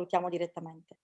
salutiamo direttamente.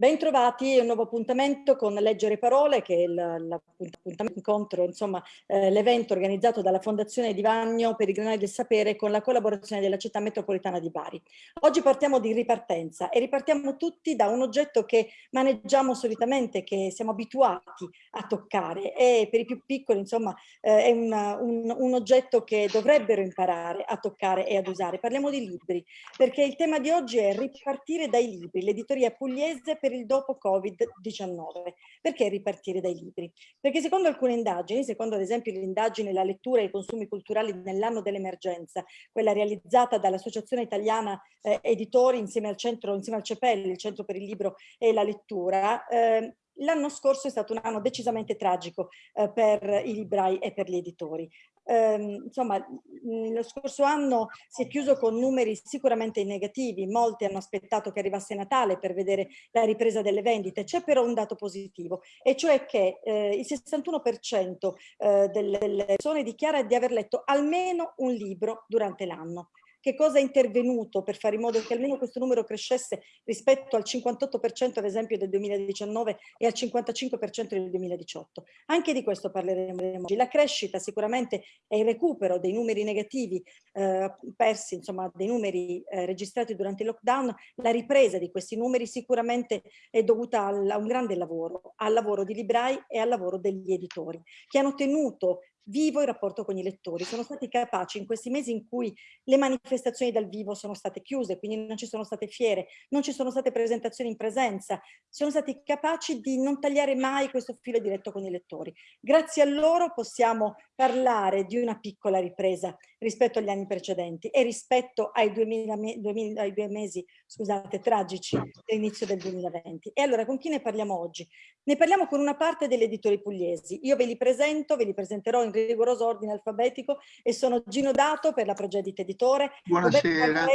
Bentrovati, un nuovo appuntamento con Leggere Parole, che è l'appuntamento incontro, insomma, eh, l'evento organizzato dalla Fondazione Di Vagno per i Granari del Sapere con la collaborazione della città metropolitana di Bari. Oggi partiamo di ripartenza e ripartiamo tutti da un oggetto che maneggiamo solitamente, che siamo abituati a toccare e per i più piccoli, insomma, eh, è una, un, un oggetto che dovrebbero imparare a toccare e ad usare. Parliamo di libri, perché il tema di oggi è ripartire dai libri, l'editoria pugliese per per il dopo Covid-19. Perché ripartire dai libri? Perché secondo alcune indagini, secondo ad esempio l'indagine La lettura e i consumi culturali nell'anno dell'emergenza, quella realizzata dall'Associazione Italiana eh, Editori insieme al centro, insieme al CEPEL, il Centro per il Libro e la Lettura, eh, L'anno scorso è stato un anno decisamente tragico eh, per i librai e per gli editori. Eh, insomma, lo scorso anno si è chiuso con numeri sicuramente negativi, molti hanno aspettato che arrivasse Natale per vedere la ripresa delle vendite, c'è però un dato positivo, e cioè che eh, il 61% eh, delle persone dichiara di aver letto almeno un libro durante l'anno che cosa è intervenuto per fare in modo che almeno questo numero crescesse rispetto al 58% ad esempio del 2019 e al 55% del 2018. Anche di questo parleremo oggi. La crescita sicuramente è il recupero dei numeri negativi eh, persi, insomma dei numeri eh, registrati durante il lockdown, la ripresa di questi numeri sicuramente è dovuta a un grande lavoro, al lavoro di librai e al lavoro degli editori, che hanno tenuto vivo il rapporto con i lettori. Sono stati capaci in questi mesi in cui le manifestazioni dal vivo sono state chiuse, quindi non ci sono state fiere, non ci sono state presentazioni in presenza, sono stati capaci di non tagliare mai questo filo diretto con i lettori. Grazie a loro possiamo parlare di una piccola ripresa rispetto agli anni precedenti e rispetto ai, 2000, 2000, ai due mesi scusate, tragici dell'inizio del 2020. E allora con chi ne parliamo oggi? Ne parliamo con una parte degli editori pugliesi. Io ve li presento, ve li presenterò in rigoroso ordine alfabetico e sono Gino Dato per la Progedit Editore, Buonasera.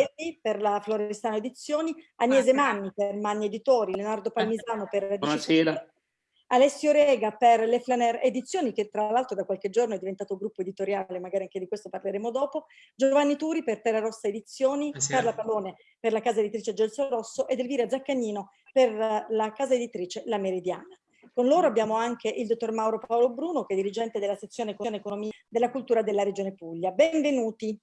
per la Florestano Edizioni, Agnese Manni per Manni Editori, Leonardo Palmisano per Buonasera. Alessio Rega per le Flaner Edizioni, che tra l'altro da qualche giorno è diventato gruppo editoriale, magari anche di questo parleremo dopo, Giovanni Turi per Terra Rossa Edizioni, Buonasera. Carla Pallone per la casa editrice Gelso Rosso ed Elvira Zaccagnino per la casa editrice La Meridiana. Con loro abbiamo anche il dottor Mauro Paolo Bruno, che è dirigente della sezione Economia della Cultura della Regione Puglia. Benvenuti.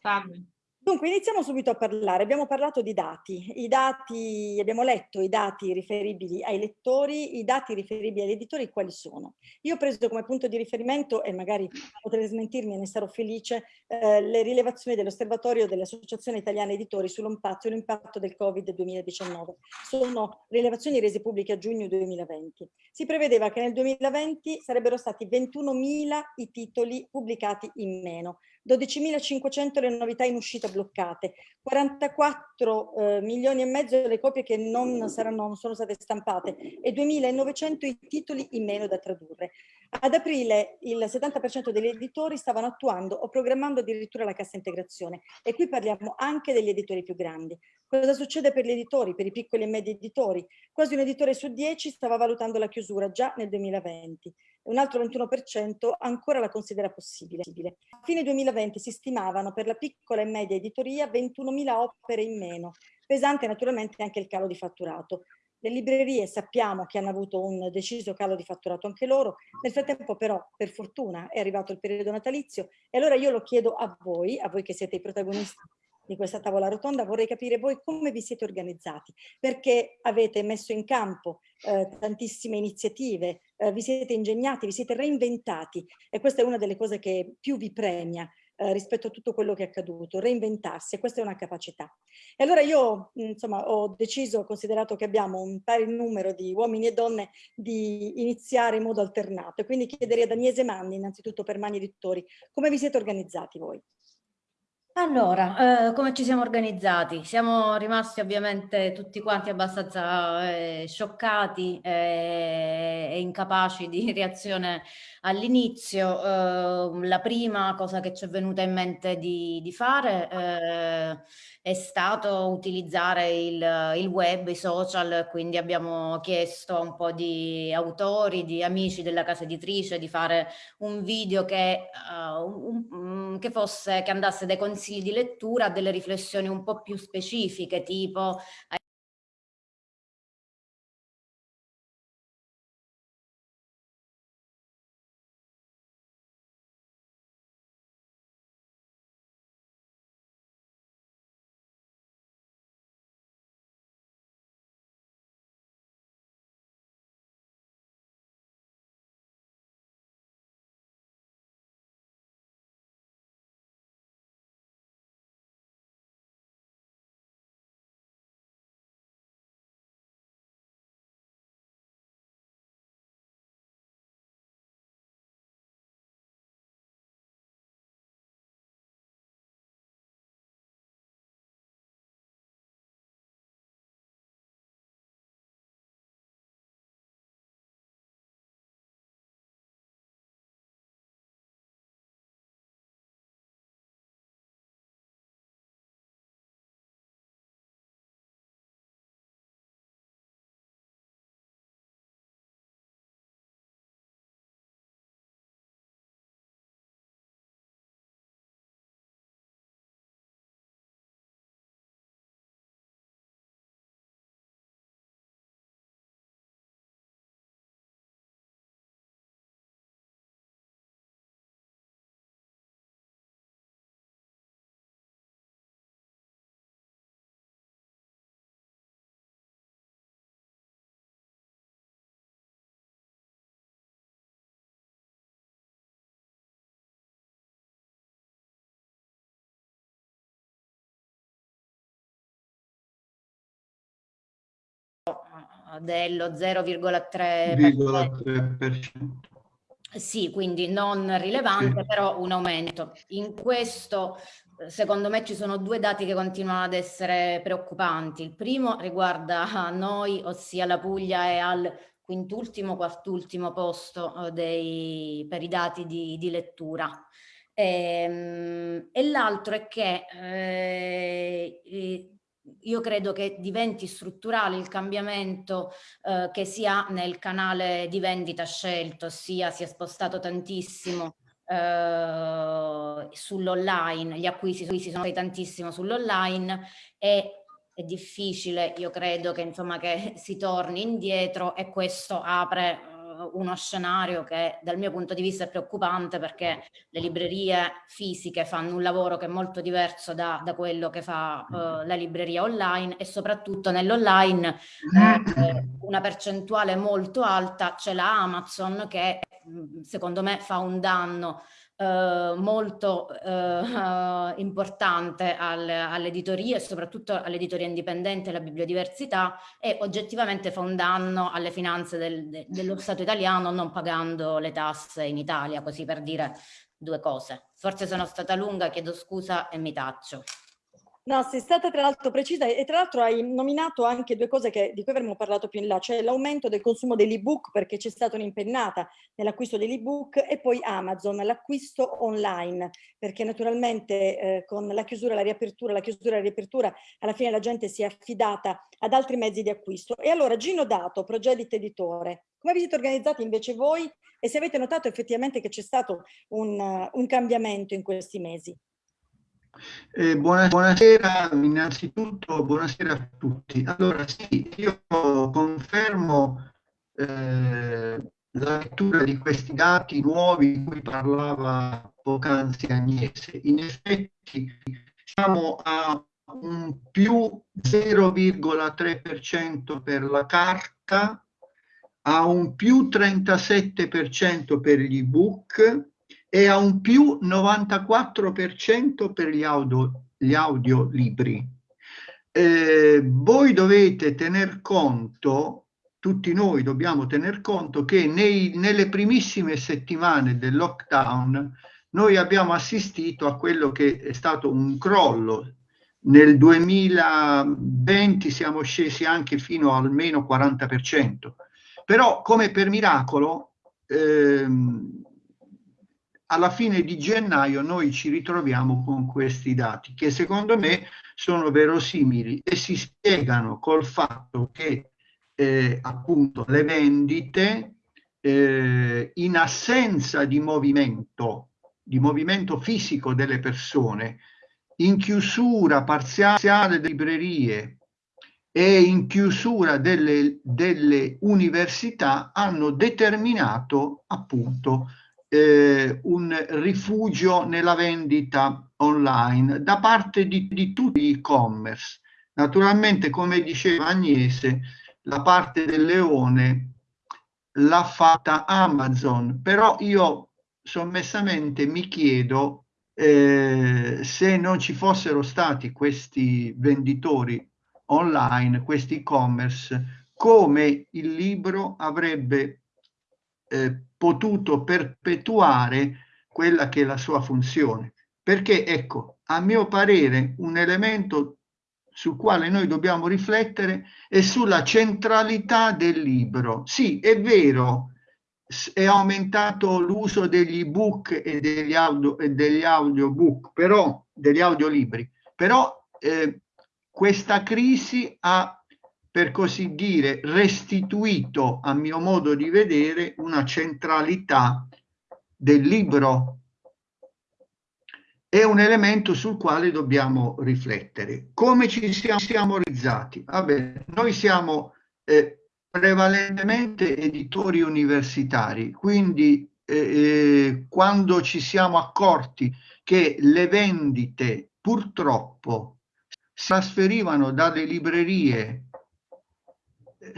Salve. Dunque, iniziamo subito a parlare. Abbiamo parlato di dati. I dati, abbiamo letto i dati riferibili ai lettori, i dati riferibili agli editori, quali sono? Io ho preso come punto di riferimento, e magari potrei smentirmi e ne sarò felice, eh, le rilevazioni dell'osservatorio dell'Associazione Italiana Editori sull'impatto sull del Covid-2019. Sono rilevazioni rese pubbliche a giugno 2020. Si prevedeva che nel 2020 sarebbero stati 21.000 i titoli pubblicati in meno, 12.500 le novità in uscita bloccate, 44 eh, milioni e mezzo le copie che non, saranno, non sono state stampate e 2.900 i titoli in meno da tradurre. Ad aprile il 70% degli editori stavano attuando o programmando addirittura la cassa integrazione e qui parliamo anche degli editori più grandi. Cosa succede per gli editori, per i piccoli e medi editori? Quasi un editore su 10 stava valutando la chiusura già nel 2020 un altro 21% ancora la considera possibile. A fine 2020 si stimavano per la piccola e media editoria 21.000 opere in meno, pesante naturalmente anche il calo di fatturato. Le librerie sappiamo che hanno avuto un deciso calo di fatturato anche loro, nel frattempo però per fortuna è arrivato il periodo natalizio e allora io lo chiedo a voi, a voi che siete i protagonisti di questa tavola rotonda, vorrei capire voi come vi siete organizzati, perché avete messo in campo eh, tantissime iniziative, eh, vi siete ingegnati, vi siete reinventati e questa è una delle cose che più vi premia eh, rispetto a tutto quello che è accaduto, reinventarsi questa è una capacità. E allora io insomma ho deciso, considerato che abbiamo un pari numero di uomini e donne di iniziare in modo alternato e quindi chiederei ad Agnese Manni innanzitutto per Mani Editori, come vi siete organizzati voi? Allora, eh, come ci siamo organizzati? Siamo rimasti ovviamente tutti quanti abbastanza eh, scioccati eh, e incapaci di reazione all'inizio. Eh, la prima cosa che ci è venuta in mente di, di fare eh, è stato utilizzare il, il, web, i social, quindi abbiamo chiesto a un po' di autori, di amici della casa editrice di fare un video che, uh, un, che, fosse, che andasse dai consigli di lettura delle riflessioni un po' più specifiche, tipo dello 0,3%. Sì, quindi non rilevante, sì. però un aumento. In questo, secondo me, ci sono due dati che continuano ad essere preoccupanti. Il primo riguarda noi, ossia la Puglia è al quintultimo, quartultimo posto eh, dei, per i dati di, di lettura. E, ehm, e l'altro è che eh, io credo che diventi strutturale il cambiamento eh, che sia nel canale di vendita scelto, sia si è spostato tantissimo eh, sull'online, gli acquisti si sono fatti tantissimo sull'online e è difficile, io credo che, insomma, che si torni indietro e questo apre uno scenario che dal mio punto di vista è preoccupante perché le librerie fisiche fanno un lavoro che è molto diverso da, da quello che fa uh, la libreria online e soprattutto nell'online eh, una percentuale molto alta ce l'ha Amazon che secondo me fa un danno eh, molto eh, importante al, all'editoria e soprattutto all'editoria indipendente e alla bibliodiversità e oggettivamente fa un danno alle finanze del, de, dello Stato italiano non pagando le tasse in Italia, così per dire due cose. Forse sono stata lunga, chiedo scusa e mi taccio. No, sei stata tra l'altro precisa e tra l'altro hai nominato anche due cose che, di cui avremmo parlato più in là, cioè l'aumento del consumo dell'ebook perché c'è stata un'impennata nell'acquisto dell'ebook e poi Amazon, l'acquisto online perché naturalmente eh, con la chiusura, la riapertura, la chiusura la riapertura alla fine la gente si è affidata ad altri mezzi di acquisto. E allora Gino Dato, Progedit Editore, come vi siete organizzati invece voi e se avete notato effettivamente che c'è stato un, un cambiamento in questi mesi? Eh, buonasera, innanzitutto buonasera a tutti. Allora sì, io confermo eh, la lettura di questi dati nuovi di cui parlava poc'anzi Agnese. In effetti siamo a un più 0,3% per la carta, a un più 37% per gli ebook e a un più 94% per gli, audio, gli audiolibri. Eh, voi dovete tener conto, tutti noi dobbiamo tener conto che nei, nelle primissime settimane del lockdown noi abbiamo assistito a quello che è stato un crollo. Nel 2020 siamo scesi anche fino al meno 40%. Però come per miracolo, ehm, alla fine di gennaio noi ci ritroviamo con questi dati che secondo me sono verosimili e si spiegano col fatto che eh, appunto le vendite eh, in assenza di movimento, di movimento fisico delle persone, in chiusura parziale delle librerie e in chiusura delle, delle università hanno determinato appunto eh, un rifugio nella vendita online da parte di, di tutti gli e-commerce. Naturalmente, come diceva Agnese, la parte del leone l'ha fatta Amazon, però io sommessamente mi chiedo eh, se non ci fossero stati questi venditori online, questi e-commerce, come il libro avrebbe eh, potuto perpetuare quella che è la sua funzione. Perché, ecco, a mio parere, un elemento sul quale noi dobbiamo riflettere è sulla centralità del libro. Sì, è vero, è aumentato l'uso degli ebook e degli, audio, e degli audiobook, però, degli audiolibri, però eh, questa crisi ha per così dire, restituito, a mio modo di vedere, una centralità del libro. È un elemento sul quale dobbiamo riflettere. Come ci siamo, siamo realizzati? Vabbè, noi siamo eh, prevalentemente editori universitari, quindi eh, eh, quando ci siamo accorti che le vendite purtroppo si trasferivano dalle librerie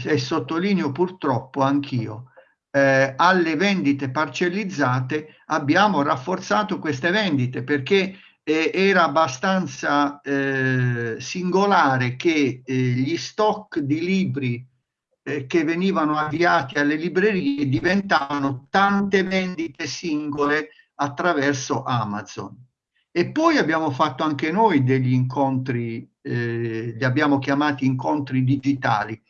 e sottolineo purtroppo anch'io, eh, alle vendite parcellizzate abbiamo rafforzato queste vendite perché eh, era abbastanza eh, singolare che eh, gli stock di libri eh, che venivano avviati alle librerie diventavano tante vendite singole attraverso Amazon. E poi abbiamo fatto anche noi degli incontri, eh, li abbiamo chiamati incontri digitali,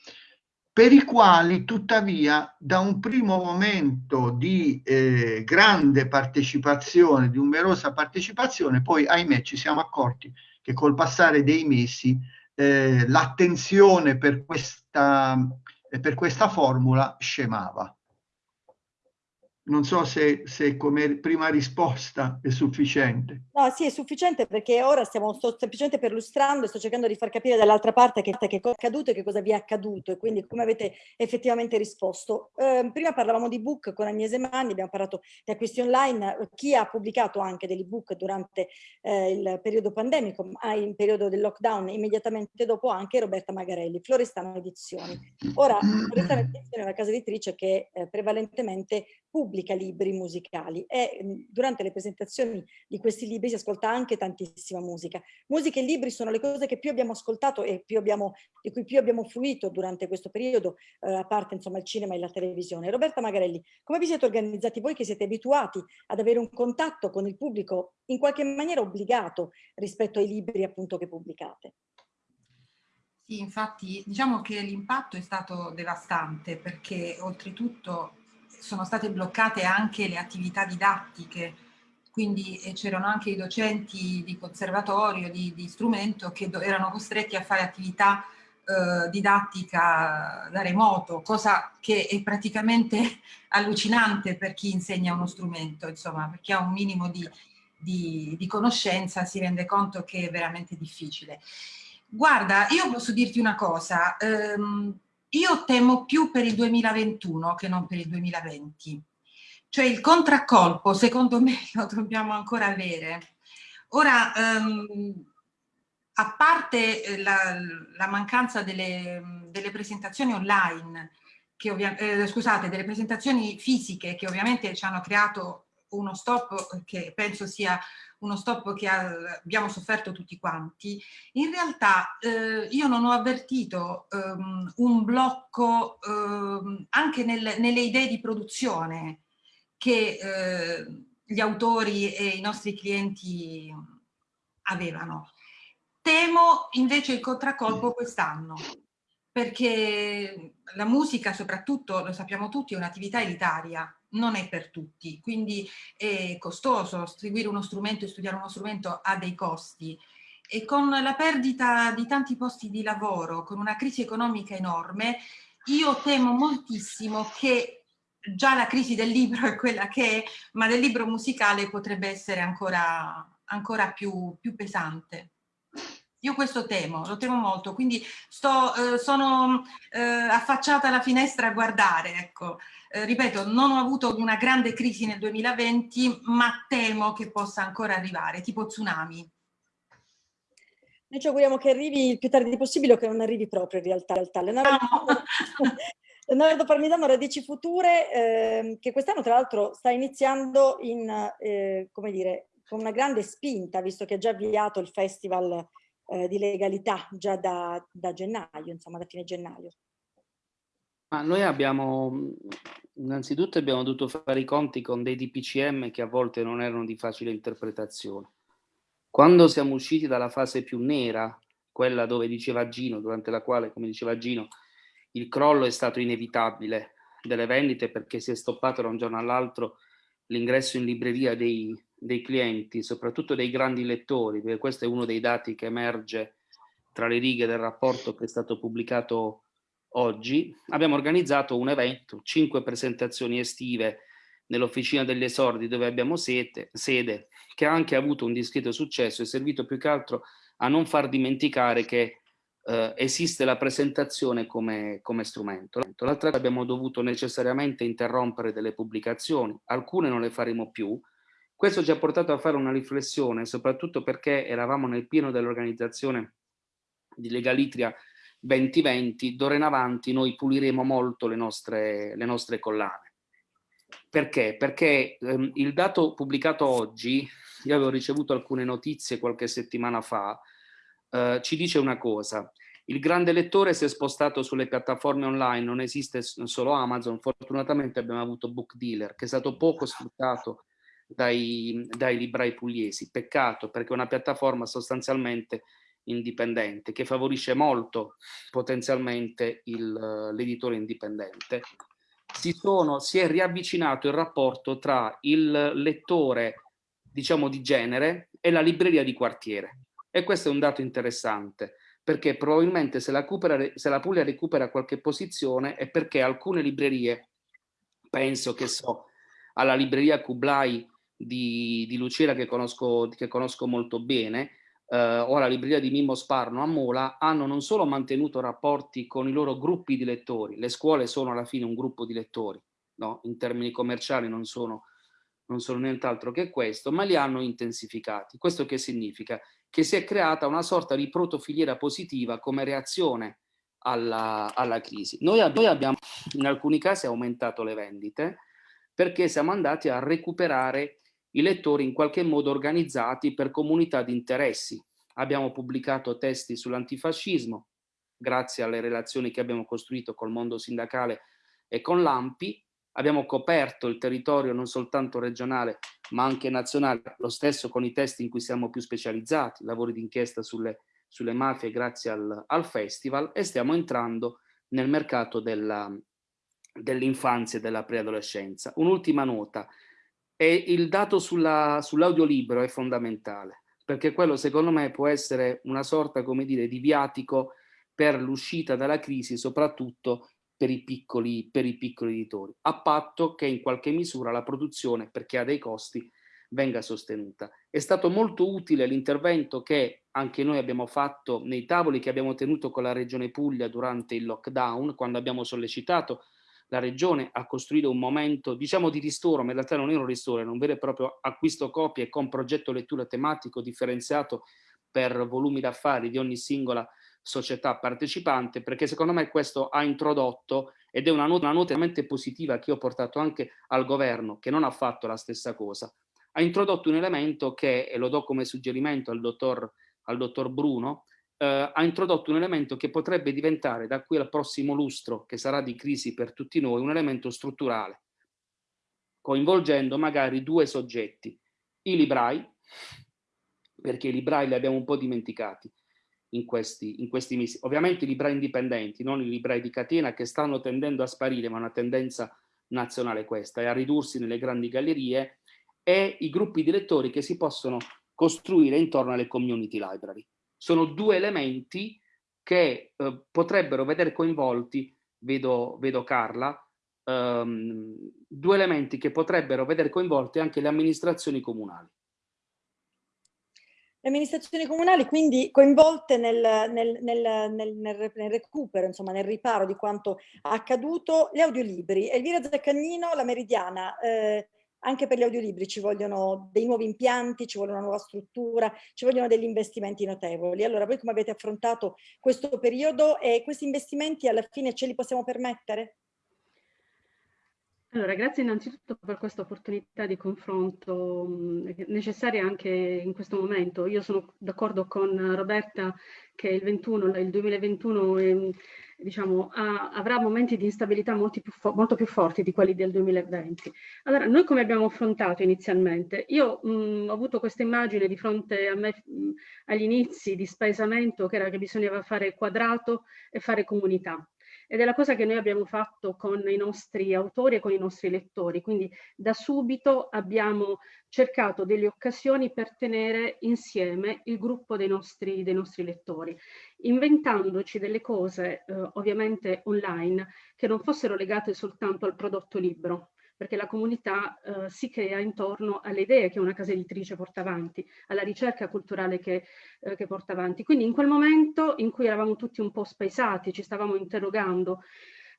per i quali tuttavia da un primo momento di eh, grande partecipazione, di numerosa partecipazione, poi ahimè ci siamo accorti che col passare dei mesi eh, l'attenzione per per questa formula scemava. Non so se, se, come prima risposta è sufficiente. No, sì, è sufficiente perché ora stiamo sto semplicemente perlustrando e sto cercando di far capire dall'altra parte che, che, cosa è accaduto e che cosa vi è accaduto e quindi come avete effettivamente risposto. Eh, prima parlavamo di book con Agnese Manni, abbiamo parlato di acquisti online, chi ha pubblicato anche degli book durante eh, il periodo pandemico, ma in periodo del lockdown immediatamente dopo anche Roberta Magarelli, Florestano Edizioni. Ora, Florestano Edizioni è una casa editrice che eh, prevalentemente pubblica libri musicali e mhmm, durante le presentazioni di questi libri si ascolta anche tantissima musica. Musica e libri sono le cose che più abbiamo ascoltato e più abbiamo, di cui più abbiamo fruito durante questo periodo, eh, a parte insomma il cinema e la televisione. Roberta Magarelli, come vi siete organizzati voi che siete abituati ad avere un contatto con il pubblico in qualche maniera obbligato rispetto ai libri appunto che pubblicate? Sì, infatti diciamo che l'impatto è stato devastante perché oltretutto sono state bloccate anche le attività didattiche, quindi c'erano anche i docenti di conservatorio, di, di strumento, che erano costretti a fare attività eh, didattica da remoto, cosa che è praticamente allucinante per chi insegna uno strumento, insomma, per chi ha un minimo di, di, di conoscenza si rende conto che è veramente difficile. Guarda, io posso dirti una cosa, ehm, io temo più per il 2021 che non per il 2020. Cioè il contraccolpo, secondo me, lo dobbiamo ancora avere. Ora, um, a parte eh, la, la mancanza delle, delle, presentazioni online, che eh, scusate, delle presentazioni fisiche che ovviamente ci hanno creato uno stop che penso sia uno stop che abbiamo sofferto tutti quanti, in realtà eh, io non ho avvertito um, un blocco um, anche nel, nelle idee di produzione che eh, gli autori e i nostri clienti avevano. Temo invece il contraccolpo quest'anno, perché la musica soprattutto, lo sappiamo tutti, è un'attività elitaria, non è per tutti, quindi è costoso, seguire uno strumento e studiare uno strumento ha dei costi e con la perdita di tanti posti di lavoro, con una crisi economica enorme, io temo moltissimo che già la crisi del libro è quella che è, ma del libro musicale potrebbe essere ancora, ancora più, più pesante. Io questo temo, lo temo molto, quindi sto, eh, sono eh, affacciata alla finestra a guardare, ecco. Eh, ripeto, non ho avuto una grande crisi nel 2020, ma temo che possa ancora arrivare, tipo tsunami. Noi ci auguriamo che arrivi il più tardi possibile o che non arrivi proprio in realtà. In realtà. Leonardo, Leonardo Parmisano, Radici Future, eh, che quest'anno tra l'altro sta iniziando in, eh, come dire, con una grande spinta, visto che ha già avviato il festival eh, di legalità già da, da, gennaio, insomma da fine gennaio. Ma noi abbiamo, innanzitutto abbiamo dovuto fare i conti con dei DPCM che a volte non erano di facile interpretazione. Quando siamo usciti dalla fase più nera, quella dove diceva Gino, durante la quale, come diceva Gino, il crollo è stato inevitabile delle vendite perché si è stoppato da un giorno all'altro l'ingresso in libreria dei, dei clienti, soprattutto dei grandi lettori, perché questo è uno dei dati che emerge tra le righe del rapporto che è stato pubblicato oggi, abbiamo organizzato un evento, cinque presentazioni estive nell'Officina degli Esordi dove abbiamo sede, sede, che ha anche avuto un discreto successo e servito più che altro a non far dimenticare che eh, esiste la presentazione come, come strumento. L'altra abbiamo dovuto necessariamente interrompere delle pubblicazioni, alcune non le faremo più, questo ci ha portato a fare una riflessione, soprattutto perché eravamo nel pieno dell'organizzazione di Legalitria 2020, d'ora in avanti noi puliremo molto le nostre, le nostre collane. Perché? Perché ehm, il dato pubblicato oggi, io avevo ricevuto alcune notizie qualche settimana fa, eh, ci dice una cosa, il grande lettore si è spostato sulle piattaforme online, non esiste solo Amazon, fortunatamente abbiamo avuto Book Dealer, che è stato poco sfruttato dai, dai librai pugliesi. Peccato perché è una piattaforma sostanzialmente indipendente che favorisce molto potenzialmente l'editore indipendente. Si, sono, si è riavvicinato il rapporto tra il lettore diciamo di genere e la libreria di quartiere e questo è un dato interessante perché probabilmente se la, recupera, se la Puglia recupera qualche posizione è perché alcune librerie, penso che so, alla libreria Kublai di, di Lucera che conosco, che conosco molto bene, eh, o alla libreria di Mimmo Sparno a Mola, hanno non solo mantenuto rapporti con i loro gruppi di lettori, le scuole sono alla fine un gruppo di lettori, no? in termini commerciali non sono, non sono nient'altro che questo, ma li hanno intensificati. Questo che significa? Che si è creata una sorta di protofiliera positiva come reazione alla, alla crisi. Noi abbiamo in alcuni casi aumentato le vendite perché siamo andati a recuperare i lettori in qualche modo organizzati per comunità di interessi. Abbiamo pubblicato testi sull'antifascismo, grazie alle relazioni che abbiamo costruito col mondo sindacale e con l'AMPI, abbiamo coperto il territorio non soltanto regionale ma anche nazionale, lo stesso con i testi in cui siamo più specializzati, lavori d'inchiesta sulle, sulle, mafie grazie al, al, festival e stiamo entrando nel mercato dell'infanzia dell e della preadolescenza. Un'ultima nota, e il dato sull'audiolibro sull è fondamentale, perché quello secondo me può essere una sorta, come dire, di viatico per l'uscita dalla crisi, soprattutto per i, piccoli, per i piccoli editori, a patto che in qualche misura la produzione, perché ha dei costi, venga sostenuta. È stato molto utile l'intervento che anche noi abbiamo fatto nei tavoli che abbiamo tenuto con la Regione Puglia durante il lockdown, quando abbiamo sollecitato la regione a costruire un momento diciamo di ristoro, ma in realtà non è un ristoro, è un vero e proprio acquisto copie con progetto lettura tematico differenziato per volumi d'affari di ogni singola società partecipante, perché secondo me questo ha introdotto, ed è una nota, una nota veramente positiva che ho portato anche al governo, che non ha fatto la stessa cosa, ha introdotto un elemento che, e lo do come suggerimento al dottor, al dottor Bruno, eh, ha introdotto un elemento che potrebbe diventare da qui al prossimo lustro, che sarà di crisi per tutti noi, un elemento strutturale, coinvolgendo magari due soggetti, i librai, perché i librai li abbiamo un po' dimenticati, in questi, in questi mesi. Ovviamente i librai indipendenti, non i librai di catena che stanno tendendo a sparire, ma una tendenza nazionale questa, e a ridursi nelle grandi gallerie, e i gruppi di lettori che si possono costruire intorno alle community library. Sono due elementi che eh, potrebbero vedere coinvolti, vedo, vedo Carla, ehm, due elementi che potrebbero vedere coinvolte anche le amministrazioni comunali. Le amministrazioni comunali quindi coinvolte nel, nel, nel, nel, recupero, insomma nel riparo di quanto accaduto, gli audiolibri. Elvira Zaccagnino, la Meridiana, eh, anche per gli audiolibri ci vogliono dei nuovi impianti, ci vuole una nuova struttura, ci vogliono degli investimenti notevoli. Allora voi come avete affrontato questo periodo e questi investimenti alla fine ce li possiamo permettere? Allora, grazie innanzitutto per questa opportunità di confronto necessaria anche in questo momento. Io sono d'accordo con Roberta che il, 21, il 2021 è, diciamo, ha, avrà momenti di instabilità più, molto più, forti di quelli del 2020. Allora, noi come abbiamo affrontato inizialmente? Io mh, ho avuto questa immagine di fronte a me mh, agli inizi di spaesamento che era che bisognava fare quadrato e fare comunità ed è la cosa che noi abbiamo fatto con i nostri autori e con i nostri lettori. Quindi da subito abbiamo cercato delle occasioni per tenere insieme il gruppo dei nostri, dei nostri lettori, inventandoci delle cose eh, ovviamente online che non fossero legate soltanto al prodotto libro, perché la comunità eh, si crea intorno alle idee che una casa editrice porta avanti, alla ricerca culturale che, eh, che porta avanti. Quindi in quel momento in cui eravamo tutti un po' spaesati, ci stavamo interrogando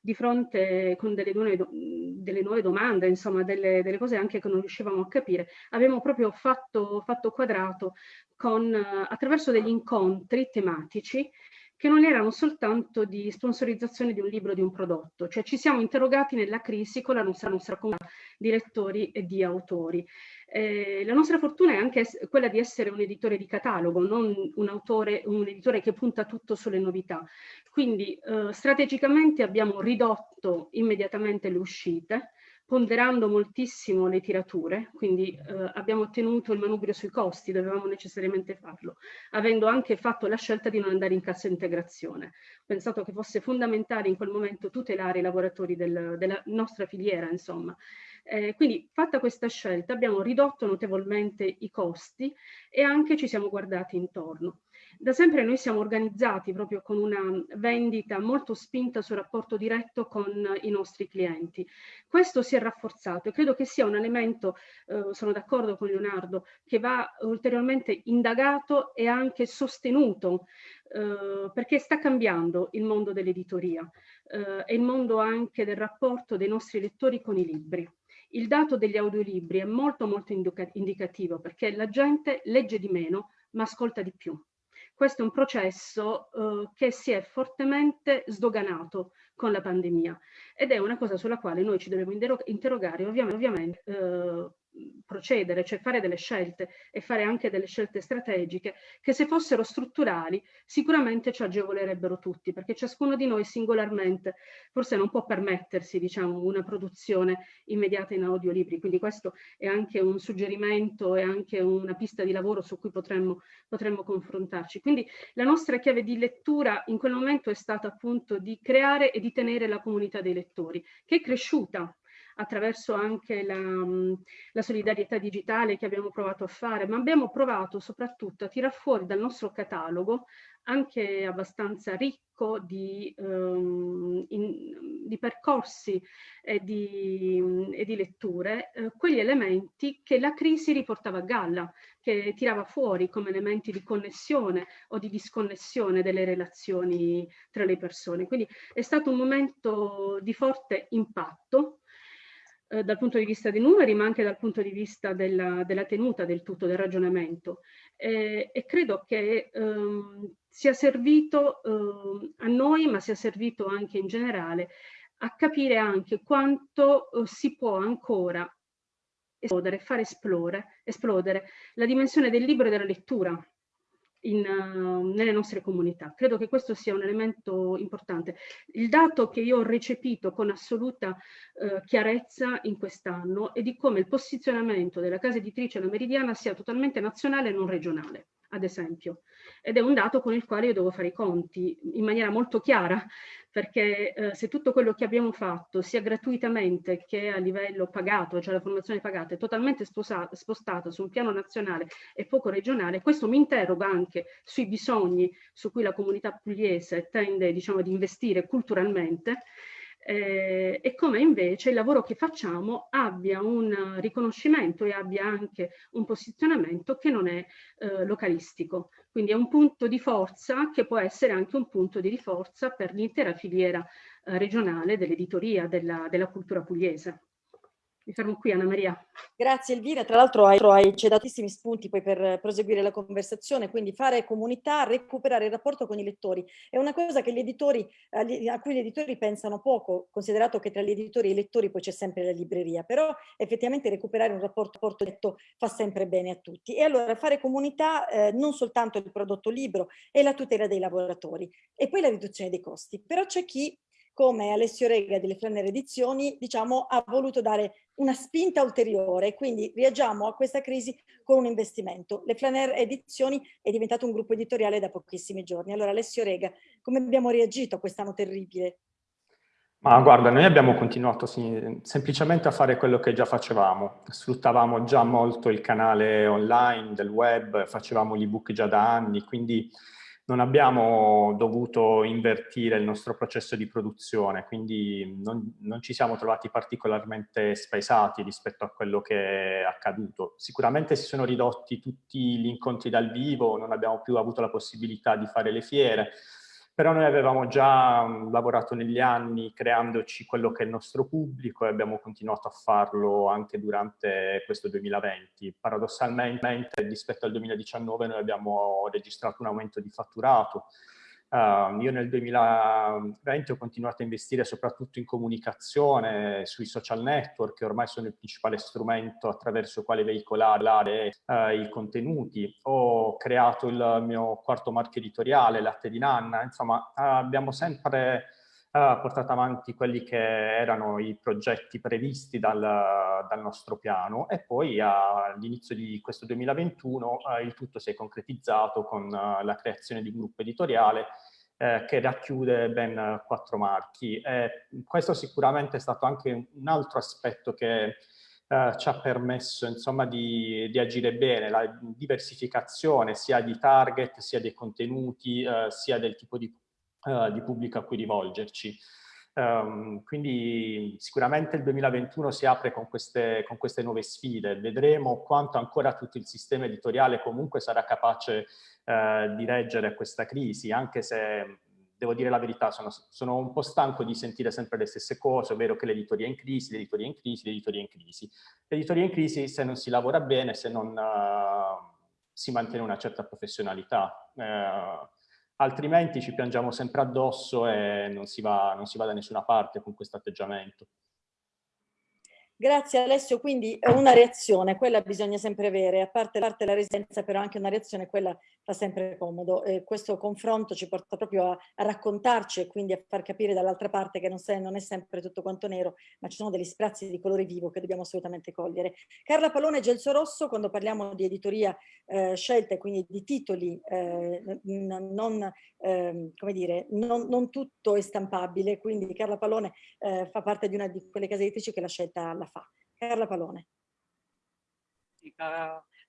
di fronte con delle nuove, delle nuove domande, insomma delle, delle, cose anche che non riuscivamo a capire, abbiamo proprio fatto, fatto quadrato con, attraverso degli incontri tematici che non erano soltanto di sponsorizzazione di un libro di un prodotto, cioè ci siamo interrogati nella crisi con la nostra, nostra comunità di lettori e di autori. Eh, la nostra fortuna è anche quella di essere un editore di catalogo, non un, autore, un editore che punta tutto sulle novità. Quindi eh, strategicamente abbiamo ridotto immediatamente le uscite, ponderando moltissimo le tirature, quindi eh, abbiamo ottenuto il manubrio sui costi, dovevamo necessariamente farlo, avendo anche fatto la scelta di non andare in cassa integrazione. Ho pensato che fosse fondamentale in quel momento tutelare i lavoratori del, della nostra filiera, insomma. Eh, quindi fatta questa scelta abbiamo ridotto notevolmente i costi e anche ci siamo guardati intorno. Da sempre noi siamo organizzati proprio con una vendita molto spinta sul rapporto diretto con i nostri clienti. Questo si è rafforzato e credo che sia un elemento, eh, sono d'accordo con Leonardo, che va ulteriormente indagato e anche sostenuto eh, perché sta cambiando il mondo dell'editoria eh, e il mondo anche del rapporto dei nostri lettori con i libri. Il dato degli audiolibri è molto molto indicativo perché la gente legge di meno ma ascolta di più. Questo è un processo eh, che si è fortemente sdoganato con la pandemia ed è una cosa sulla quale noi ci dobbiamo interrogare ovviamente, ovviamente eh, procedere, cioè fare delle scelte e fare anche delle scelte strategiche che se fossero strutturali sicuramente ci agevolerebbero tutti perché ciascuno di noi singolarmente forse non può permettersi diciamo una produzione immediata in audiolibri. Quindi questo è anche un suggerimento e anche una pista di lavoro su cui potremmo, potremmo confrontarci. Quindi la nostra chiave di lettura in quel momento è stata appunto di creare e di tenere la comunità dei lettori che è cresciuta attraverso anche la, la, solidarietà digitale che abbiamo provato a fare, ma abbiamo provato soprattutto a tirar fuori dal nostro catalogo anche abbastanza ricco di, um, in, di percorsi e di, e di letture, eh, quegli elementi che la crisi riportava a galla, che tirava fuori come elementi di connessione o di disconnessione delle relazioni tra le persone. Quindi è stato un momento di forte impatto eh, dal punto di vista dei numeri, ma anche dal punto di vista della, della tenuta del tutto, del ragionamento. Eh, e credo che ehm, sia servito eh, a noi, ma sia servito anche in generale, a capire anche quanto eh, si può ancora esplodere, fare esplodere, esplodere la dimensione del libro e della lettura in, uh, nelle nostre comunità. Credo che questo sia un elemento importante. Il dato che io ho recepito con assoluta uh, chiarezza in quest'anno è di come il posizionamento della casa editrice La Meridiana sia totalmente nazionale e non regionale ad esempio. Ed è un dato con il quale io devo fare i conti in maniera molto chiara, perché eh, se tutto quello che abbiamo fatto, sia gratuitamente che a livello pagato, cioè la formazione pagata, è totalmente spostata su un piano nazionale e poco regionale, questo mi interroga anche sui bisogni su cui la comunità pugliese tende diciamo, ad investire culturalmente eh, e come invece il lavoro che facciamo abbia un riconoscimento e abbia anche un posizionamento che non è eh, localistico. Quindi è un punto di forza che può essere anche un punto di riforza per l'intera filiera eh, regionale dell'editoria della, della cultura pugliese. Mi fermo qui, Anna Maria. Grazie Elvira, tra l'altro hai, hai ci datissimi spunti poi per proseguire la conversazione, quindi fare comunità, recuperare il rapporto con i lettori. È una cosa che gli editori, a cui gli editori pensano poco, considerato che tra gli editori e i lettori poi c'è sempre la libreria, però effettivamente recuperare un rapporto, rapporto letto fa sempre bene a tutti. E allora fare comunità eh, non soltanto il prodotto libro e la tutela dei lavoratori e poi la riduzione dei costi, però c'è chi come Alessio Rega delle Flanner Edizioni, diciamo, ha voluto dare una spinta ulteriore, quindi reagiamo a questa crisi con un investimento. Le Flanner Edizioni è diventato un gruppo editoriale da pochissimi giorni. Allora Alessio Rega, come abbiamo reagito a quest'anno terribile? Ma guarda, noi abbiamo continuato semplicemente a fare quello che già facevamo. Sfruttavamo già molto il canale online del web, facevamo l'ebook già da anni, quindi non abbiamo dovuto invertire il nostro processo di produzione, quindi non, non, ci siamo trovati particolarmente spesati rispetto a quello che è accaduto. Sicuramente si sono ridotti tutti gli incontri dal vivo, non abbiamo più avuto la possibilità di fare le fiere, però noi avevamo già mm, lavorato negli anni creandoci quello che è il nostro pubblico e abbiamo continuato a farlo anche durante questo 2020. Paradossalmente rispetto al 2019 noi abbiamo registrato un aumento di fatturato, Uh, io nel 2020 ho continuato a investire soprattutto in comunicazione, sui social network, che ormai sono il principale strumento attraverso il quale veicolare uh, i contenuti. Ho creato il mio quarto marchio editoriale, Latte di Nanna, insomma uh, abbiamo sempre portato avanti quelli che erano i progetti previsti dal, dal nostro piano e poi all'inizio di questo 2021 il tutto si è concretizzato con la creazione di un gruppo editoriale eh, che racchiude ben quattro marchi. E questo sicuramente è stato anche un altro aspetto che eh, ci ha permesso insomma, di, di, agire bene, la diversificazione sia di target, sia dei contenuti, eh, sia del tipo di uh, di pubblico a cui rivolgerci. Um, quindi sicuramente il 2021 si apre con queste, con queste, nuove sfide, vedremo quanto ancora tutto il sistema editoriale comunque sarà capace uh, di reggere questa crisi, anche se devo dire la verità, sono, sono, un po' stanco di sentire sempre le stesse cose, ovvero che l'editoria è in crisi, l'editoria è in crisi, l'editoria è in crisi. L'editoria è in crisi se non si lavora bene, se non uh, si mantiene una certa professionalità. Uh, altrimenti ci piangiamo sempre addosso e non si va, non si va da nessuna parte con questo atteggiamento. Grazie Alessio, quindi una reazione, quella bisogna sempre avere, a parte, parte la residenza però anche una reazione, quella fa sempre comodo. E questo confronto ci porta proprio a, a raccontarci e quindi a far capire dall'altra parte che non, se, non, è sempre tutto quanto nero, ma ci sono degli sprazzi di colore vivo che dobbiamo assolutamente cogliere. Carla Palone Gelso Rosso, quando parliamo di editoria eh, scelta e quindi di titoli, eh, non, eh, come dire, non, non, tutto è stampabile, quindi Carla Palone eh, fa parte di una di quelle case editrici che la scelta la fa. Carla Palone.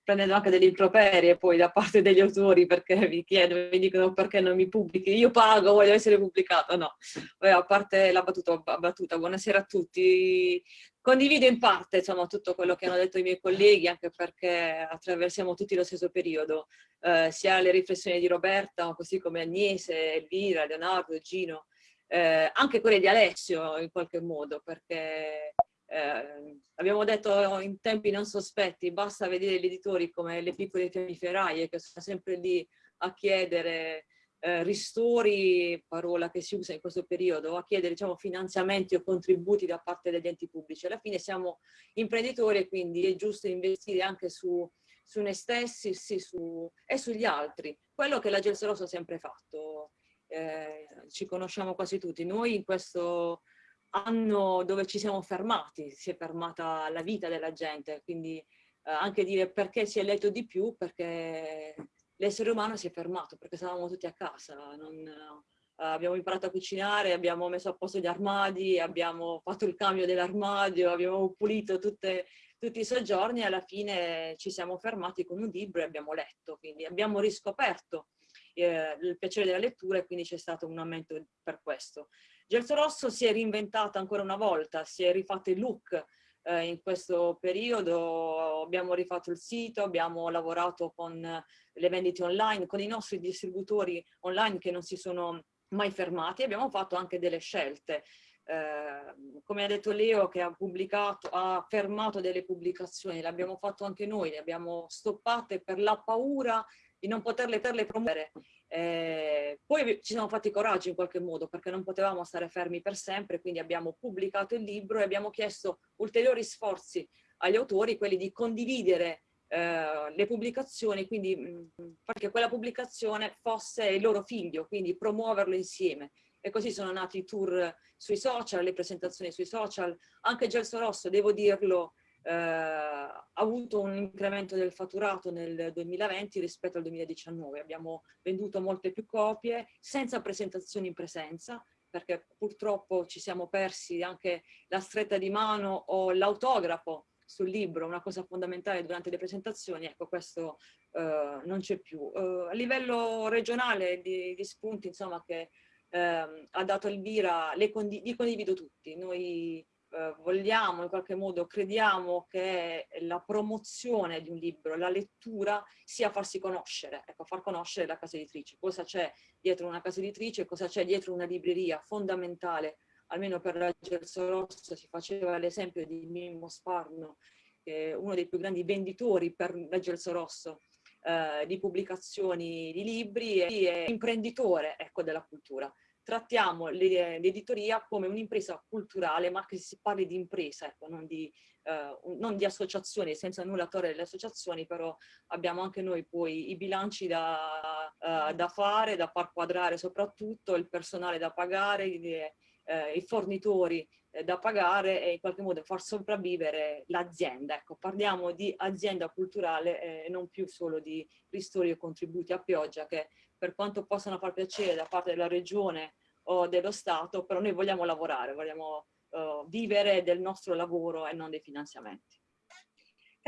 Prendendo anche degli improperi poi da parte degli autori perché mi chiedono, mi dicono perché non mi pubblichi, io pago, voglio essere pubblicata, no. Beh, a parte la battuta, battuta, buonasera a tutti. Condivido in parte insomma, tutto quello che hanno detto i miei colleghi, anche perché attraversiamo tutti lo stesso periodo, eh, sia le riflessioni di Roberta, così come Agnese, Elvira, Leonardo, Gino, eh, anche quelle di Alessio in qualche modo, perché eh, abbiamo detto in tempi non sospetti, basta vedere gli editori come le piccole fiammiferaie che sono sempre lì a chiedere eh, ristori, parola che si usa in questo periodo, a chiedere diciamo, finanziamenti o contributi da parte degli enti pubblici. Alla fine siamo imprenditori e quindi è giusto investire anche su, su noi stessi sì, su, e sugli altri. Quello che la Gelseroso ha sempre fatto, eh, ci conosciamo quasi tutti. Noi in questo anno dove ci siamo fermati, si è fermata la vita della gente, quindi eh, anche dire perché si è letto di più, perché l'essere umano si è fermato perché stavamo tutti a casa, non, uh, abbiamo imparato a cucinare, abbiamo messo a posto gli armadi, abbiamo fatto il cambio dell'armadio, abbiamo pulito tutte, tutti i soggiorni e alla fine ci siamo fermati con un libro e abbiamo letto, quindi abbiamo riscoperto eh, il piacere della lettura e quindi c'è stato un aumento per questo. Gelso Rosso si è reinventata ancora una volta, si è rifatto il look, eh, in questo periodo. Abbiamo rifatto il sito, abbiamo lavorato con le vendite online, con i nostri distributori online che non si sono mai fermati, abbiamo fatto anche delle scelte. Eh, come ha detto Leo che ha pubblicato, ha fermato delle pubblicazioni, l'abbiamo fatto anche noi, le abbiamo stoppate per la paura di non poterle, poterle promuovere eh, poi ci siamo fatti coraggio in qualche modo perché non potevamo stare fermi per sempre, quindi abbiamo pubblicato il libro e abbiamo chiesto ulteriori sforzi agli autori, quelli di condividere eh, le pubblicazioni, quindi mh, perché quella pubblicazione fosse il loro figlio, quindi promuoverlo insieme. E così sono nati i tour sui social, le presentazioni sui social. Anche Gelso Rosso, devo dirlo, ha avuto un incremento del fatturato nel 2020 rispetto al 2019. Abbiamo venduto molte più copie senza presentazioni in presenza, perché purtroppo ci siamo persi anche la stretta di mano o l'autografo sul libro, una cosa fondamentale durante le presentazioni, ecco questo eh, non c'è più. Eh, a livello regionale di, di spunti insomma che eh, ha dato Elvira, li condivido tutti, noi eh, vogliamo, in qualche modo crediamo che la promozione di un libro, la lettura, sia farsi conoscere, ecco, far conoscere la casa editrice. Cosa c'è dietro una casa editrice, cosa c'è dietro una libreria, fondamentale, almeno per la Gelso Rosso si faceva l'esempio di Mimmo Sparno, che è uno dei più grandi venditori per la Gelso Rosso, eh, di pubblicazioni di libri e imprenditore ecco, della cultura trattiamo l'editoria come un'impresa culturale, ma che si parli di impresa, ecco, non, di, eh, non di associazioni, senza nulla togliere le associazioni, però abbiamo anche noi poi i bilanci da, uh, da fare, da far quadrare soprattutto, il personale da pagare, i, eh, i fornitori eh, da pagare e in qualche modo far sopravvivere l'azienda. Ecco, parliamo di azienda culturale e eh, non più solo di ristori e contributi a pioggia che per quanto possano far piacere da parte della regione o dello Stato, però noi vogliamo lavorare, vogliamo uh, vivere del nostro lavoro e non dei finanziamenti.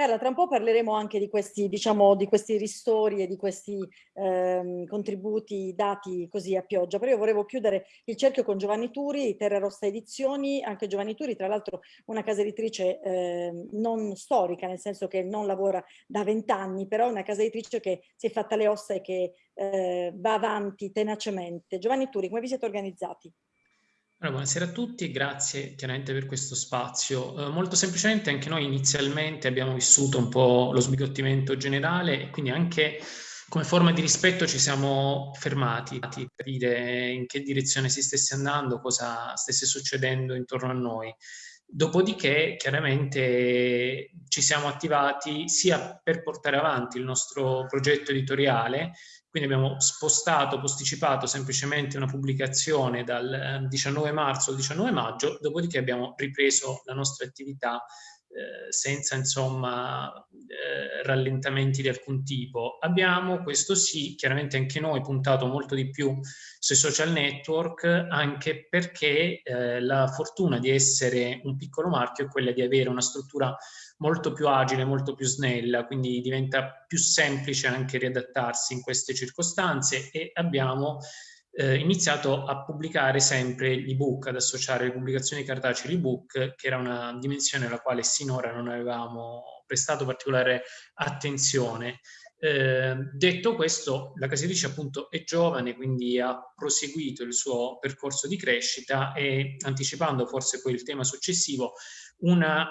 Carla, tra un po' parleremo anche di questi, diciamo, di questi ristori e di questi ehm, contributi dati così a pioggia, però io volevo chiudere il cerchio con Giovanni Turi, Terra Rossa Edizioni, anche Giovanni Turi, tra l'altro una casa editrice eh, non storica, nel senso che non lavora da vent'anni, però una casa editrice che si è fatta le ossa e che eh, va avanti tenacemente. Giovanni Turi, come vi siete organizzati? Allora, buonasera a tutti e grazie chiaramente per questo spazio. Eh, molto semplicemente anche noi inizialmente abbiamo vissuto un po' lo sbigottimento generale e quindi anche come forma di rispetto ci siamo fermati per capire in che direzione si stesse andando, cosa stesse succedendo intorno a noi. Dopodiché chiaramente ci siamo attivati sia per portare avanti il nostro progetto editoriale, quindi abbiamo spostato, posticipato semplicemente una pubblicazione dal 19 eh, marzo al 19 maggio, dopodiché abbiamo ripreso la nostra attività eh, senza insomma eh, rallentamenti di alcun tipo. Abbiamo, questo sì, chiaramente anche noi puntato molto di più sui social network, anche perché eh, la fortuna di essere un piccolo marchio è quella di avere una struttura molto più agile, molto più snella, quindi diventa più semplice anche riadattarsi in queste circostanze e abbiamo eh, iniziato a pubblicare sempre l'ebook, ad associare le pubblicazioni cartacee all'ebook, che era una dimensione alla quale sinora non avevamo prestato particolare attenzione. Eh, detto questo, la casa editrice appunto è giovane, quindi ha proseguito il suo percorso di crescita e anticipando forse poi il tema successivo, una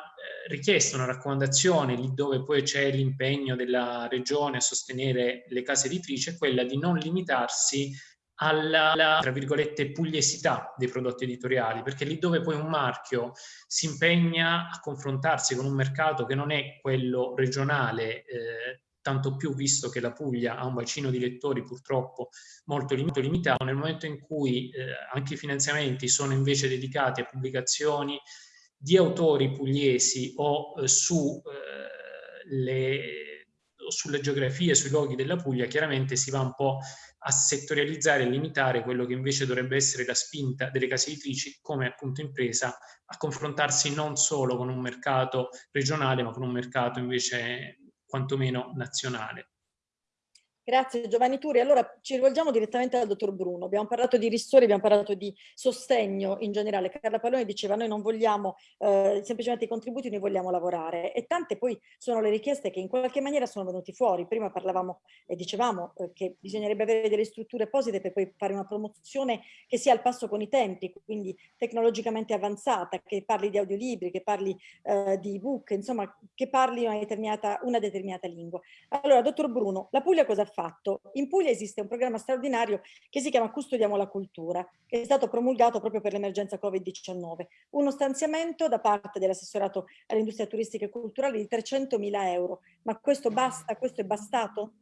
richiesta, una raccomandazione, lì dove poi c'è l'impegno della regione a sostenere le case editrici, è quella di non limitarsi alla, tra virgolette, pugliesità dei prodotti editoriali, perché lì dove poi un marchio si impegna a confrontarsi con un mercato che non è quello regionale, eh, tanto più visto che la Puglia ha un bacino di lettori purtroppo molto limitato, nel momento in cui eh, anche i finanziamenti sono invece dedicati a pubblicazioni di autori pugliesi o eh, su eh, le sulle geografie, sui luoghi della Puglia, chiaramente si va un po' a settorializzare e limitare quello che invece dovrebbe essere la spinta delle case editrici come appunto impresa a confrontarsi non solo con un mercato regionale, ma con un mercato invece quantomeno nazionale. Grazie Giovanni Turi. Allora ci rivolgiamo direttamente al dottor Bruno. Abbiamo parlato di ristori, abbiamo parlato di sostegno in generale. Carla Pallone diceva noi non vogliamo eh, semplicemente i contributi, noi vogliamo lavorare. E tante poi sono le richieste che in qualche maniera sono venute fuori. Prima parlavamo e dicevamo eh, che bisognerebbe avere delle strutture apposite per poi fare una promozione che sia al passo con i tempi, quindi tecnologicamente avanzata, che parli di audiolibri, che parli eh, di ebook, insomma che parli una determinata, una determinata lingua. Allora, dottor Bruno, la Puglia cosa fa? Fatto. In Puglia esiste un programma straordinario che si chiama Custodiamo la cultura, che è stato promulgato proprio per l'emergenza Covid-19. Uno stanziamento da parte dell'assessorato all'industria turistica e culturale di 300 mila euro. Ma questo basta? Questo è bastato?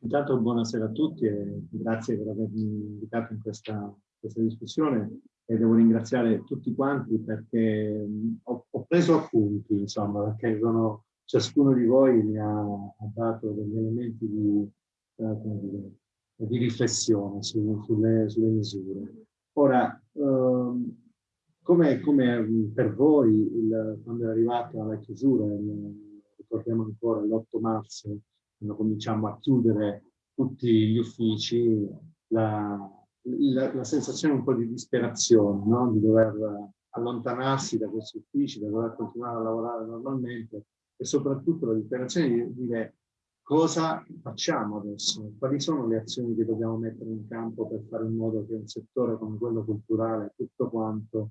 Intanto buonasera a tutti e grazie per avermi invitato in questa, questa discussione e devo ringraziare tutti quanti perché ho, ho preso appunti, insomma, perché sono ciascuno di voi mi ha, ha dato degli elementi di, eh, di riflessione su, sulle, sulle, misure. Ora, ehm, come, come, per voi, il, quando è arrivata la chiusura, ricordiamo ancora l'8 marzo, quando cominciamo a chiudere tutti gli uffici, la, la, la sensazione un po' di disperazione, no? di dover allontanarsi da questi uffici, da dover continuare a lavorare normalmente, e soprattutto la disperazione di dire cosa facciamo adesso, quali sono le azioni che dobbiamo mettere in campo per fare in modo che un settore come quello culturale, tutto quanto,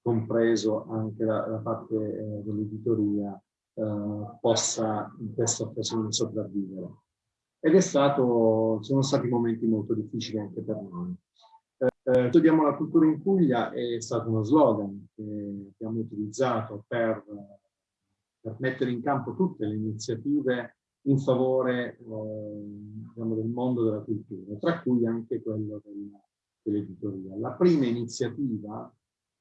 compreso anche la, la parte eh, dell'editoria, eh, possa in questa occasione sopravvivere. Ed è stato, sono stati momenti molto difficili anche per noi. Eh, studiamo la cultura in Puglia è stato uno slogan che abbiamo utilizzato per per mettere in campo tutte le iniziative in favore eh, diciamo, del mondo della cultura, tra cui anche quello dell'editoria. La prima iniziativa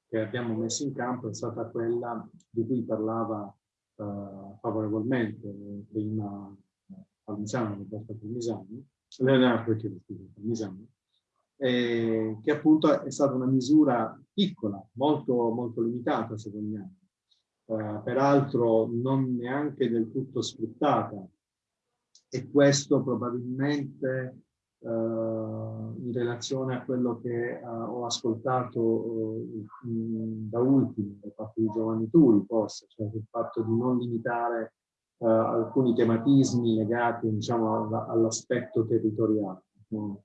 che abbiamo messo in campo è stata quella di cui parlava eh, favorevolmente prima Parmisano, Leonardo Parmisano, eh, che appunto è stata una misura piccola, molto, molto limitata se vogliamo, eh, peraltro non neanche del tutto sfruttata e questo probabilmente eh, in relazione a quello che eh, ho ascoltato eh, da ultimo da parte di Giovanni Turi forse, cioè il fatto di non limitare eh, alcuni tematismi legati diciamo, all'aspetto territoriale. No?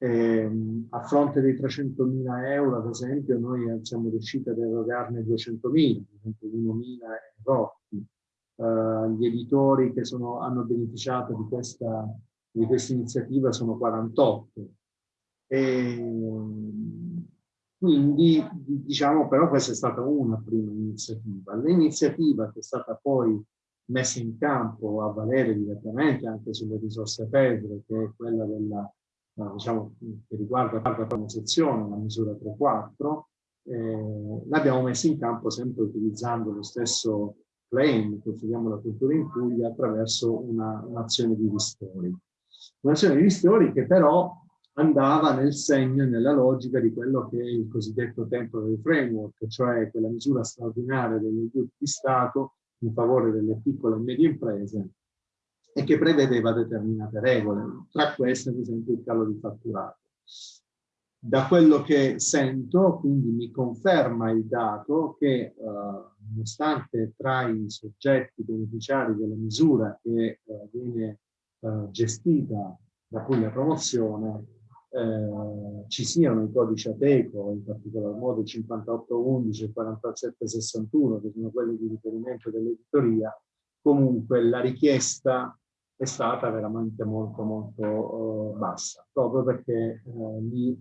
Eh, a fronte dei 300.000 euro, ad esempio, noi siamo riusciti ad erogarne 200.000, 201.000 rotti. Uh, gli editori che sono, hanno beneficiato di questa, di questa iniziativa sono 48. E, quindi, diciamo, però questa è stata una prima iniziativa. L'iniziativa che è stata poi messa in campo a valere direttamente anche sulle risorse PEDRE, che è quella della diciamo, che riguarda la prima sezione, la misura 3.4, eh, l'abbiamo messa in campo sempre utilizzando lo stesso claim, consideriamo la cultura in Puglia, attraverso un'azione un di ristori. Un'azione di ristori che però andava nel segno e nella logica di quello che è il cosiddetto temporary framework, cioè quella misura straordinaria degli aiuti di Stato in favore delle piccole e medie imprese e che prevedeva determinate regole, tra queste ad esempio il calo di fatturato. Da quello che sento, quindi mi conferma il dato che eh, nonostante tra i soggetti beneficiari della misura che eh, viene eh, gestita da cui la promozione eh, ci siano i codici ATECO, in particolar modo 5811 e 4761, che sono quelli di riferimento dell'editoria, comunque la richiesta è stata veramente molto molto uh, bassa, proprio perché uh, lì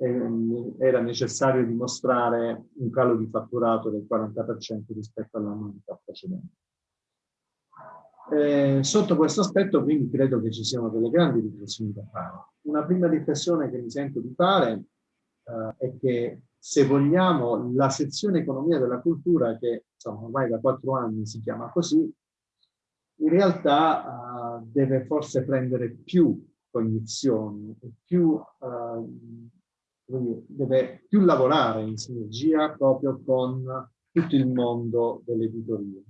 eh, era necessario dimostrare un calo di fatturato del 40% rispetto all'annualità precedente. Eh, sotto questo aspetto quindi credo che ci siano delle grandi riflessioni da fare. Una prima riflessione che mi sento di fare eh, è che se vogliamo la sezione economia della cultura che insomma ormai da quattro anni si chiama così in realtà uh, deve forse prendere più cognizioni e più, uh, deve più lavorare in sinergia proprio con tutto il mondo dell'editoria.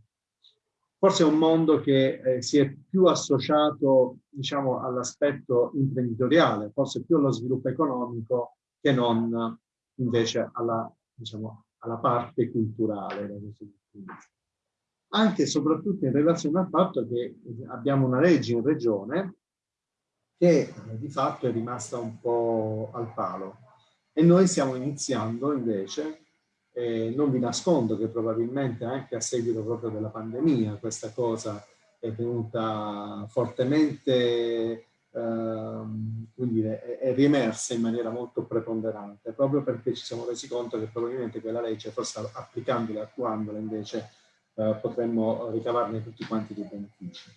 Forse è un mondo che eh, si è più associato diciamo, all'aspetto imprenditoriale, forse più allo sviluppo economico che non invece alla, diciamo, alla parte culturale. Anche e soprattutto in relazione al fatto che abbiamo una legge in regione che eh, di fatto è rimasta un po' al palo. E noi stiamo iniziando invece eh, non vi nascondo che probabilmente anche a seguito proprio della pandemia questa cosa è venuta fortemente, ehm, dire, è, è riemersa in maniera molto preponderante, proprio perché ci siamo resi conto che probabilmente quella legge, forse applicandola e attuandola invece, eh, potremmo ricavarne tutti quanti dei benefici.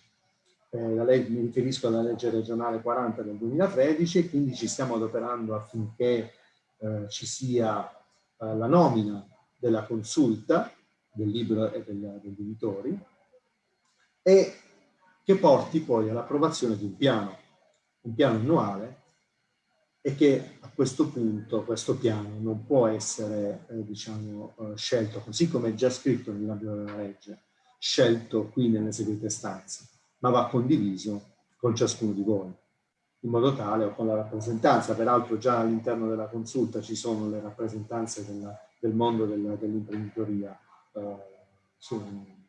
Eh, la legge, mi riferisco alla legge regionale 40 del 2013 e quindi ci stiamo adoperando affinché eh, ci sia eh, la nomina della consulta del libro e del, degli editori e che porti poi all'approvazione di un piano, un piano annuale e che a questo punto questo piano non può essere eh, diciamo, eh, scelto, così come è già scritto nell'ambito della legge, scelto qui nelle segrete stanze, ma va condiviso con ciascuno di voi in modo tale, o con la rappresentanza, peraltro già all'interno della consulta ci sono le rappresentanze della, del mondo dell'imprenditoria, eh,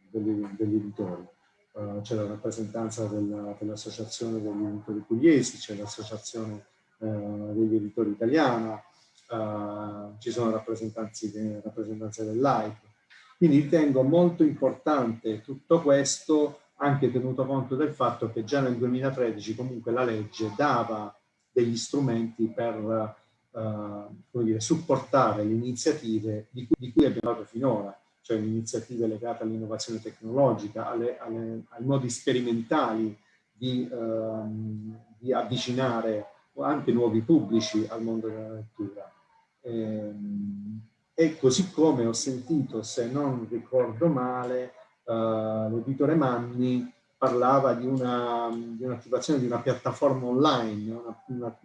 degli, degli, editori. Uh, c'è la rappresentanza dell'Associazione dell degli Editori Pugliesi, c'è l'Associazione degli Editori Italiana, uh, ci sono rappresentanze, rappresentanze dell'AIP. Quindi ritengo molto importante tutto questo anche tenuto conto del fatto che già nel 2013 comunque la legge dava degli strumenti per uh, dire, supportare le iniziative di cui, di cui abbiamo parlato finora, cioè le iniziative legate all'innovazione tecnologica, alle, alle, ai modi sperimentali di, uh, di, avvicinare anche nuovi pubblici al mondo della lettura. E, ehm, e così come ho sentito, se non ricordo male, uh, l'editore Manni parlava di un'attivazione un di una piattaforma online. Una, una,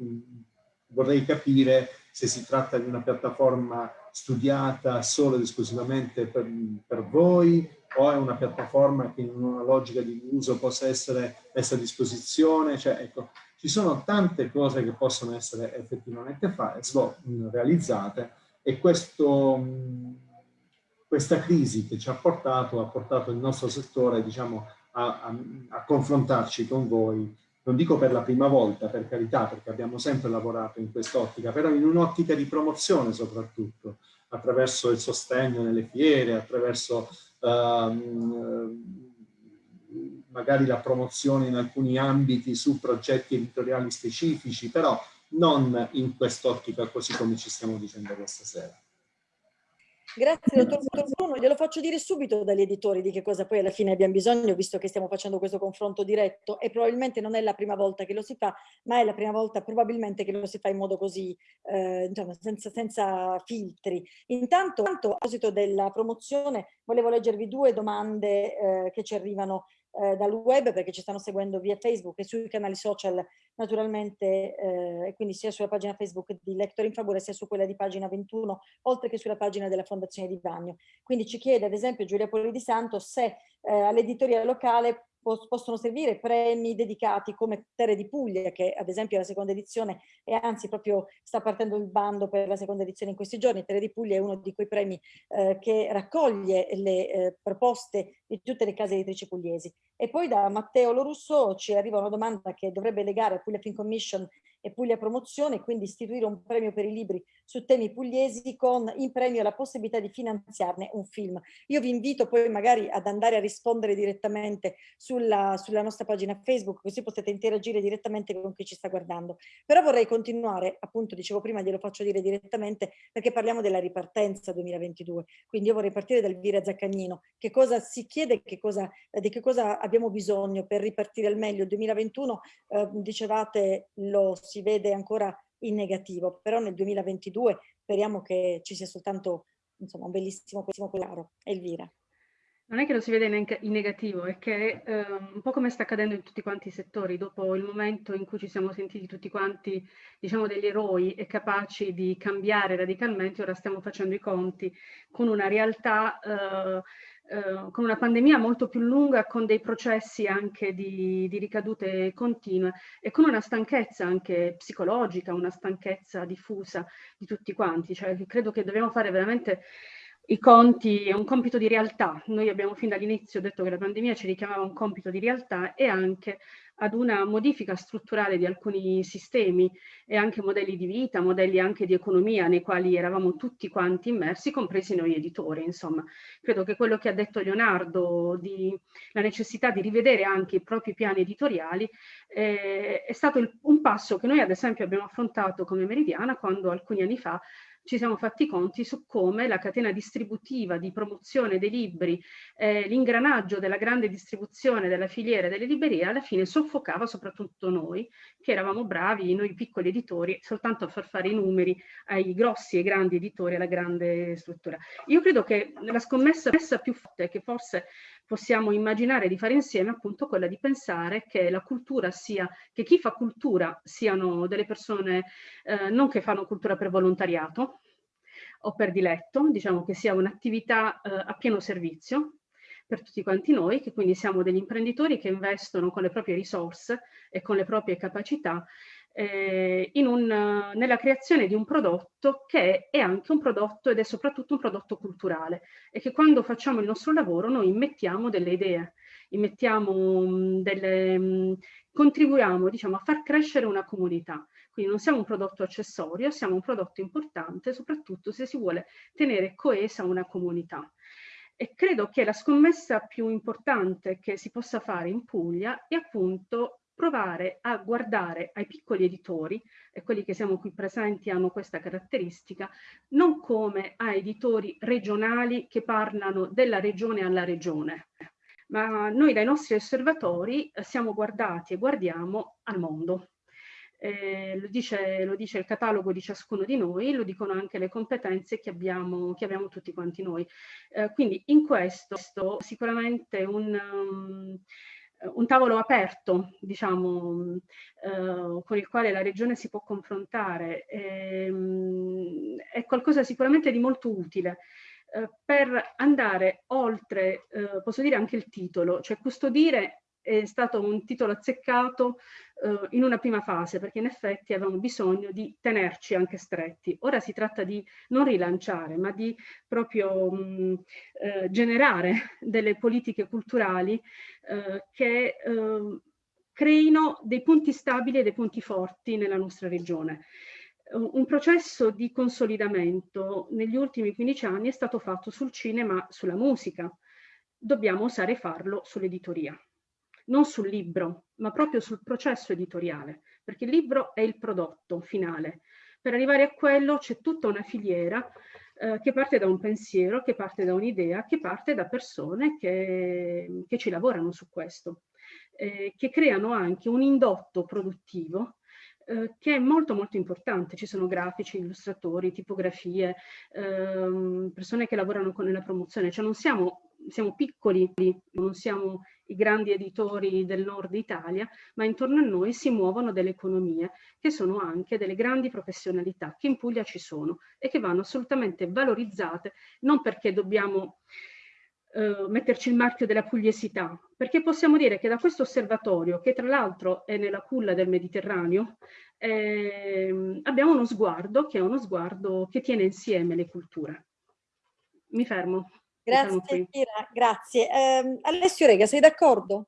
vorrei capire se si tratta di una piattaforma studiata solo ed esclusivamente per, per voi o è una piattaforma che in una logica di uso possa essere messa a disposizione. Cioè, ecco, ci sono tante cose che possono essere effettivamente realizzate e questo questa crisi che ci ha portato, ha portato il nostro settore diciamo, a, a, a, confrontarci con voi, non dico per la prima volta, per carità, perché abbiamo sempre lavorato in quest'ottica, però in un'ottica di promozione soprattutto, attraverso il sostegno nelle fiere, attraverso um, magari la promozione in alcuni ambiti su progetti editoriali specifici, però non in quest'ottica così come ci stiamo dicendo questa sera. Grazie dottor Bruno, glielo faccio dire subito dagli editori di che cosa poi alla fine abbiamo bisogno, visto che stiamo facendo questo confronto diretto e probabilmente non è la prima volta che lo si fa, ma è la prima volta probabilmente che lo si fa in modo così, eh, insomma, senza, senza, filtri. Intanto, a proposito della promozione, volevo leggervi due domande eh, che ci arrivano eh, dal web perché ci stanno seguendo via Facebook e sui canali social naturalmente eh, quindi sia sulla pagina Facebook di Lector in Favore sia su quella di pagina 21 oltre che sulla pagina della Fondazione di Vagno. Quindi ci chiede ad esempio Giulia Poli di Santo se eh, all'editoria locale possono servire premi dedicati come Terre di Puglia, che ad esempio è la seconda edizione e anzi proprio sta partendo il bando per la seconda edizione in questi giorni. Terre di Puglia è uno di quei premi eh, che raccoglie le eh, proposte di tutte le case editrici pugliesi. E poi da Matteo Lorusso ci arriva una domanda che dovrebbe legare a Puglia Film Commission e Puglia Promozione, quindi istituire un premio per i libri su temi pugliesi con in premio la possibilità di finanziarne un film. Io vi invito poi magari ad andare a rispondere direttamente sulla, sulla nostra pagina Facebook, così potete interagire direttamente con chi ci sta guardando. Però vorrei continuare, appunto dicevo prima, glielo faccio dire direttamente, perché parliamo della ripartenza 2022. Quindi io vorrei partire da Elvira Zaccagnino. Che cosa si chiede, che cosa, di che cosa abbiamo bisogno per ripartire al meglio? Il 2021, eh, dicevate, lo si vede ancora in negativo, però nel 2022 speriamo che ci sia soltanto insomma, un bellissimo, bellissimo chiaro. Elvira. non è che lo si vede in negativo, è che eh, un po' come sta accadendo in tutti quanti i settori, dopo il momento in cui ci siamo sentiti tutti quanti, diciamo, degli eroi e capaci di cambiare radicalmente, ora stiamo facendo i conti con una realtà, eh, eh, con una pandemia molto più lunga, con dei processi anche di, di ricadute continue e con una stanchezza anche psicologica, una stanchezza diffusa di tutti quanti. Cioè, credo che dobbiamo fare veramente i conti è un compito di realtà. Noi abbiamo fin dall'inizio detto che la pandemia ci richiamava un compito di realtà e anche ad una modifica strutturale di alcuni sistemi e anche modelli di vita, modelli anche di economia nei quali eravamo tutti quanti immersi, compresi noi editori. Insomma, credo che quello che ha detto Leonardo, di, la necessità di rivedere anche i propri piani editoriali, eh, è stato il, un passo che noi ad esempio abbiamo affrontato come Meridiana quando alcuni anni fa ci siamo fatti conti su come la catena distributiva di promozione dei libri, eh, l'ingranaggio della grande distribuzione della filiera delle librerie alla fine soffocava soprattutto noi, che eravamo bravi, noi piccoli editori, soltanto a far fare i numeri ai grossi e grandi editori, alla grande struttura. Io credo che la scommessa più forte che forse possiamo immaginare di fare insieme appunto quella di pensare che la cultura sia, che chi fa cultura siano delle persone eh, non che fanno cultura per volontariato o per diletto, diciamo che sia un'attività eh, a pieno servizio per tutti quanti noi, che quindi siamo degli imprenditori che investono con le proprie risorse e con le proprie capacità eh, un, nella creazione di un prodotto che è anche un prodotto ed è soprattutto un prodotto culturale e che quando facciamo il nostro lavoro noi immettiamo delle idee, immettiamo mm, delle, mm, contribuiamo diciamo, a far crescere una comunità. Quindi non siamo un prodotto accessorio, siamo un prodotto importante, soprattutto se si vuole tenere coesa una comunità. E credo che la scommessa più importante che si possa fare in Puglia è appunto provare a guardare ai piccoli editori, e quelli che siamo qui presenti hanno questa caratteristica, non come a editori regionali che parlano della regione alla regione, ma noi dai nostri osservatori eh, siamo guardati e guardiamo al mondo. Eh, lo, dice, lo, dice, il catalogo di ciascuno di noi, lo dicono anche le competenze che abbiamo, che abbiamo tutti quanti noi. Eh, quindi in questo sicuramente un... Um, un tavolo aperto, diciamo, eh, con il quale la regione si può confrontare, ehm, è qualcosa sicuramente di molto utile. Eh, per andare oltre, eh, posso dire anche il titolo, cioè custodire è stato un titolo azzeccato eh, in una prima fase perché in effetti avevamo bisogno di tenerci anche stretti. Ora si tratta di non rilanciare ma di proprio mh, eh, generare delle politiche culturali eh, che eh, creino dei punti stabili e dei punti forti nella nostra regione. Un processo di consolidamento negli ultimi 15 anni è stato fatto sul cinema, sulla musica. Dobbiamo osare farlo sull'editoria non sul libro, ma proprio sul processo editoriale, perché il libro è il prodotto finale. Per arrivare a quello c'è tutta una filiera eh, che parte da un pensiero, che parte da un'idea, che parte da persone che, che ci lavorano su questo, eh, che creano anche un indotto produttivo eh, che è molto molto importante. Ci sono grafici, illustratori, tipografie, ehm, persone che lavorano con la promozione, cioè non siamo siamo piccoli, non siamo i grandi editori del nord Italia, ma intorno a noi si muovono delle economie che sono anche delle grandi professionalità che in Puglia ci sono e che vanno assolutamente valorizzate, non perché dobbiamo eh, metterci il marchio della pugliesità, perché possiamo dire che da questo osservatorio, che tra l'altro è nella culla del Mediterraneo, eh, abbiamo uno sguardo che è uno sguardo che tiene insieme le culture. Mi fermo. Grazie Kira, grazie. Eh, Alessio Rega, sei d'accordo?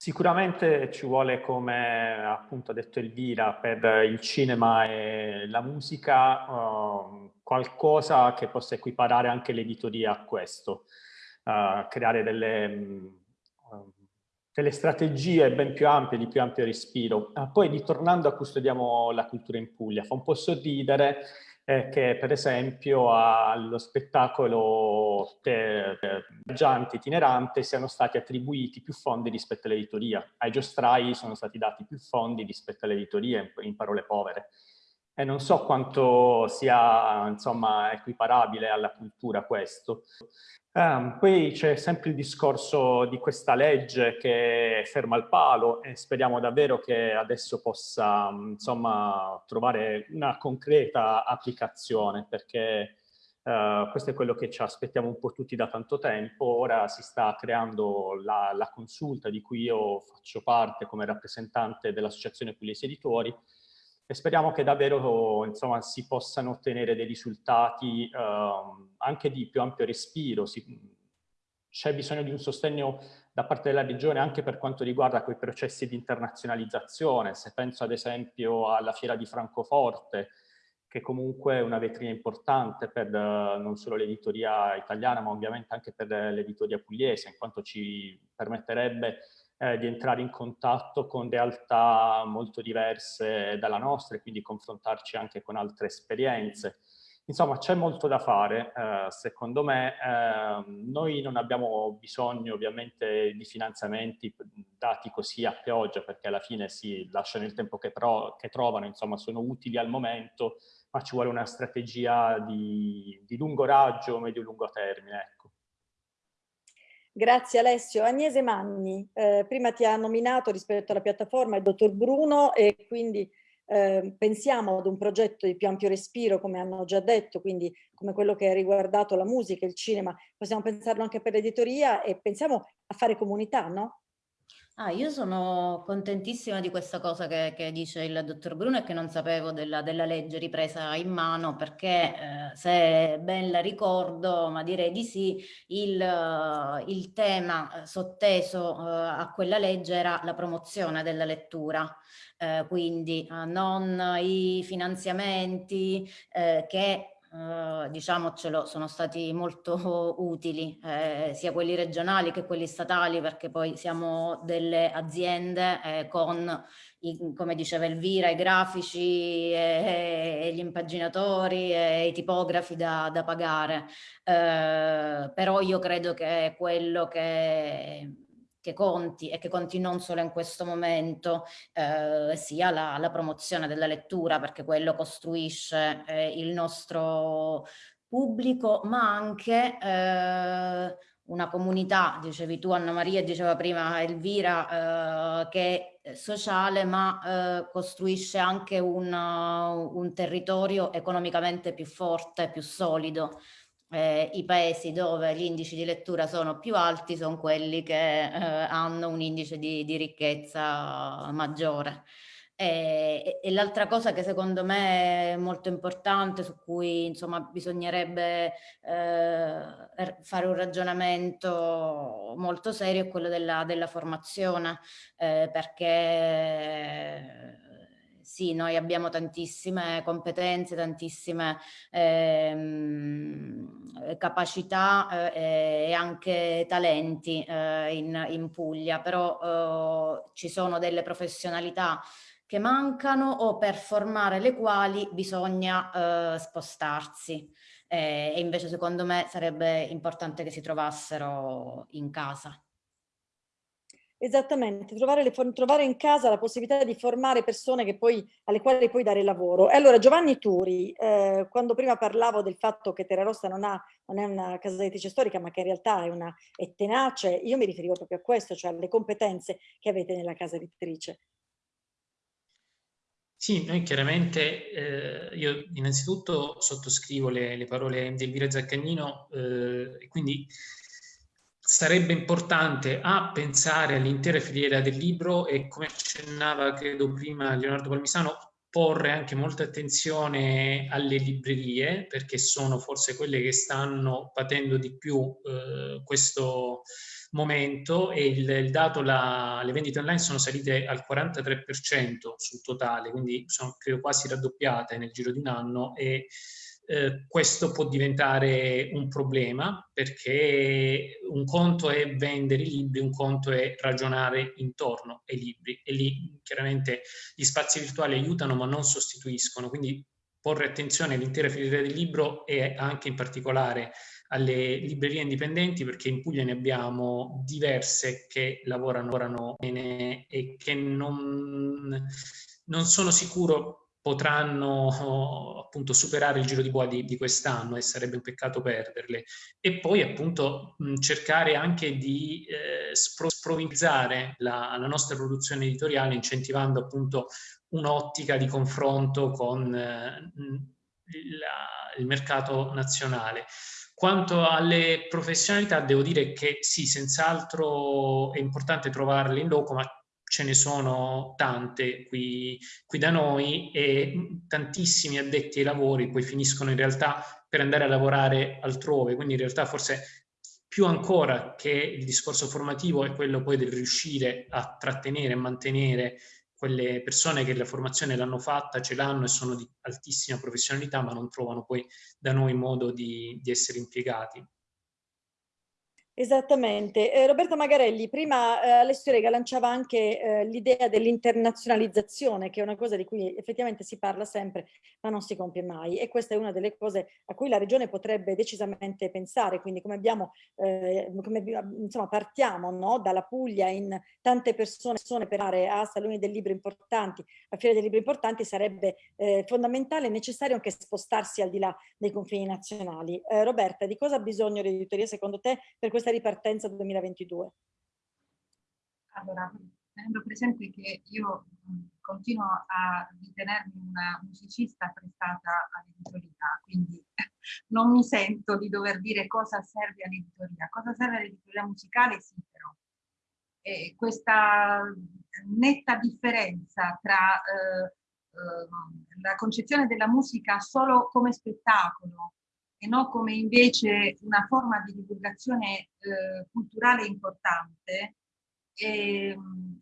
Sicuramente ci vuole, come appunto ha detto Elvira, per il cinema e la musica uh, qualcosa che possa equiparare anche l'editoria a questo, uh, creare delle, uh, delle, strategie ben più ampie, di più ampio respiro. poi ritornando a Custodiamo la cultura in Puglia, fa un po' sorridere eh, che per esempio allo spettacolo viaggiante itinerante siano stati attribuiti più fondi rispetto all'editoria. Ai giostrai sono stati dati più fondi rispetto all'editoria, in, in, parole povere. E non so quanto sia insomma, equiparabile alla cultura questo. Um, poi c'è sempre il discorso di questa legge che ferma il palo e speriamo davvero che adesso possa insomma, trovare una concreta applicazione perché uh, questo è quello che ci aspettiamo un po' tutti da tanto tempo. Ora si sta creando la, la consulta di cui io faccio parte come rappresentante dell'Associazione Pugliesi Editori e speriamo che davvero insomma, si possano ottenere dei risultati eh, anche di più ampio respiro. c'è bisogno di un sostegno da parte della regione anche per quanto riguarda quei processi di internazionalizzazione. Se penso ad esempio alla Fiera di Francoforte, che comunque è una vetrina importante per non solo l'editoria italiana, ma ovviamente anche per l'editoria pugliese, in quanto ci permetterebbe eh, di entrare in contatto con realtà molto diverse dalla nostra e quindi confrontarci anche con altre esperienze. Insomma, c'è molto da fare, eh, secondo me. Eh, noi non abbiamo bisogno ovviamente di finanziamenti dati così a pioggia, perché alla fine si lasciano il tempo che, che trovano, insomma, sono utili al momento, ma ci vuole una strategia di, di lungo raggio, medio-lungo termine. Ecco. Grazie Alessio. Agnese Manni, eh, prima ti ha nominato rispetto alla piattaforma il dottor Bruno e quindi eh, pensiamo ad un progetto di più ampio respiro, come hanno già detto, quindi come quello che ha riguardato la musica, il cinema, possiamo pensarlo anche per l'editoria e pensiamo a fare comunità, no? Ah, io sono contentissima di questa cosa che, che dice il dottor Bruno e che non sapevo della, della legge ripresa in mano perché eh, se ben la ricordo, ma direi di sì, il, il tema sotteso eh, a quella legge era la promozione della lettura. Eh, quindi eh, non i finanziamenti eh, che Uh, diciamocelo, sono stati molto utili, eh, sia quelli regionali che quelli statali, perché poi siamo delle aziende eh, con, i, come diceva Elvira, i grafici e, e gli impaginatori e i tipografi da, da pagare. Eh, però io credo che quello che che conti e che conti non solo in questo momento eh, sia la, la, promozione della lettura perché quello costruisce eh, il nostro pubblico ma anche eh, una comunità, dicevi tu Anna Maria, diceva prima Elvira, eh, che è sociale ma eh, costruisce anche un, un territorio economicamente più forte, più solido eh, i paesi dove gli indici di lettura sono più alti sono quelli che eh, hanno un indice di, di ricchezza maggiore. E, e l'altra cosa che secondo me è molto importante, su cui insomma bisognerebbe eh, fare un ragionamento molto serio, è quello della, della formazione, eh, perché sì, noi abbiamo tantissime competenze, tantissime ehm, capacità eh, e anche talenti eh, in, in, Puglia, però eh, ci sono delle professionalità che mancano o per formare le quali bisogna eh, spostarsi. Eh, e invece secondo me sarebbe importante che si trovassero in casa. Esattamente, trovare, trovare, in casa la possibilità di formare persone poi, alle quali poi dare lavoro. E allora Giovanni Turi, eh, quando prima parlavo del fatto che Terra Rossa non, ha, non, è una casa editrice storica ma che in realtà è, una, è tenace, io mi riferivo proprio a questo, cioè alle competenze che avete nella casa editrice. Sì, noi chiaramente, eh, io innanzitutto sottoscrivo le, le parole di Elvira Zaccagnino eh, quindi sarebbe importante a pensare all'intera filiera del libro e come accennava credo prima Leonardo Palmisano porre anche molta attenzione alle librerie perché sono forse quelle che stanno patendo di più eh, questo momento e il, il dato, la, le vendite online sono salite al 43% sul totale, quindi sono credo quasi raddoppiate nel giro di un anno e eh, questo può diventare un problema perché un conto è vendere i libri, un conto è ragionare intorno ai libri. E lì chiaramente gli spazi virtuali aiutano ma non sostituiscono, quindi porre attenzione all'intera filiera del libro e anche in particolare alle librerie indipendenti perché in Puglia ne abbiamo diverse che lavorano, lavorano bene e che non, non sono sicuro potranno appunto superare il giro di boa di, di quest'anno e sarebbe un peccato perderle e poi appunto cercare anche di eh, sprovvizzare la, la, nostra produzione editoriale incentivando appunto un'ottica di confronto con eh, la, il mercato nazionale. Quanto alle professionalità devo dire che sì, senz'altro è importante trovarle in loco, ma ce ne sono tante qui, qui, da noi e tantissimi addetti ai lavori poi finiscono in realtà per andare a lavorare altrove, quindi in realtà forse più ancora che il discorso formativo è quello poi del riuscire a trattenere e mantenere quelle persone che la formazione l'hanno fatta, ce l'hanno e sono di altissima professionalità, ma non trovano poi da noi modo di, di essere impiegati. Esattamente. Eh, Roberta Magarelli, prima eh, Alessio Rega lanciava anche eh, l'idea dell'internazionalizzazione, che è una cosa di cui effettivamente si parla sempre, ma non si compie mai. E questa è una delle cose a cui la Regione potrebbe decisamente pensare. Quindi come abbiamo, eh, come, insomma, partiamo no? dalla Puglia in tante persone, persone per aree a saloni del libro importanti, a fiere del libro importanti, sarebbe eh, fondamentale e necessario anche spostarsi al di là dei confini nazionali. Eh, Roberta, di cosa ha bisogno l'editoria secondo te per questa questa ripartenza 2022? Allora, tenendo presente che io continuo a ritenermi una musicista prestata all'editoria, quindi non mi sento di dover dire cosa serve all'editoria. Cosa serve all'editoria musicale? Sì, però. E questa netta differenza tra eh, eh, la concezione della musica solo come spettacolo e non come invece una forma di divulgazione eh, culturale importante, è,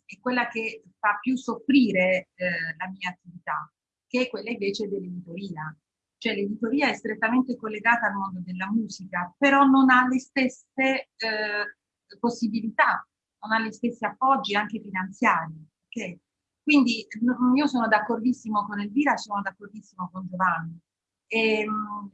è, quella che fa più soffrire eh, la mia attività, che è quella invece dell'editoria. Cioè l'editoria è strettamente collegata al mondo della musica, però non ha le stesse eh, possibilità, non ha gli stessi appoggi anche finanziari. Okay? Quindi io sono d'accordissimo con Elvira, sono d'accordissimo con Giovanni. E, ehm,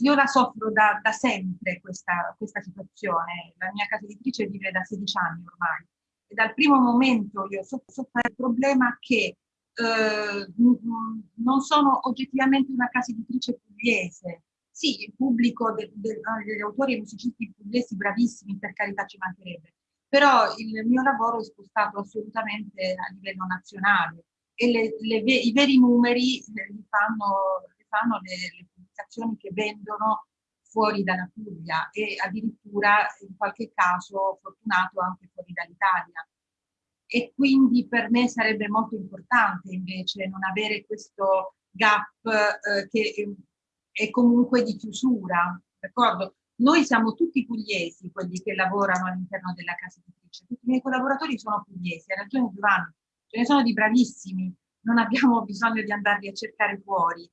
io la soffro da, da sempre questa, questa, situazione. La mia casa editrice vive da 16 anni ormai e dal primo momento io soffro il problema che eh, non sono oggettivamente una casa editrice pugliese. Sì, il pubblico de, de, degli autori e musicisti pugliesi bravissimi, per carità ci mancherebbe, però il mio lavoro è spostato assolutamente a livello nazionale e le, le, i veri numeri eh, li fanno, li fanno le, le applicazioni che vendono fuori dalla Puglia e addirittura in qualche caso fortunato anche fuori dall'Italia. E quindi per me sarebbe molto importante invece non avere questo gap eh, che è comunque di chiusura, d'accordo? Noi siamo tutti pugliesi, quelli che lavorano all'interno della casa editrice, tutti i miei collaboratori sono pugliesi, ha ragione Giovanni, ce ne sono di bravissimi, non abbiamo bisogno di andarli a cercare fuori.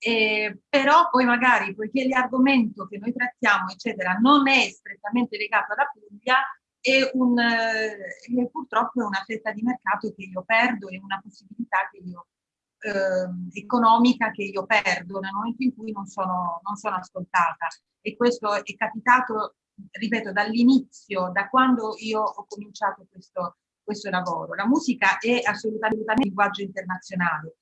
Eh, però poi magari, poiché l'argomento che noi trattiamo, eccetera, non è strettamente legato alla Puglia, è, un, eh, purtroppo è una fetta di mercato che io perdo, è una possibilità che io, eh, economica che io perdo nel momento in cui non sono, non sono ascoltata. E questo è capitato, ripeto, dall'inizio, da quando io ho cominciato questo, questo lavoro. La musica è assolutamente un linguaggio internazionale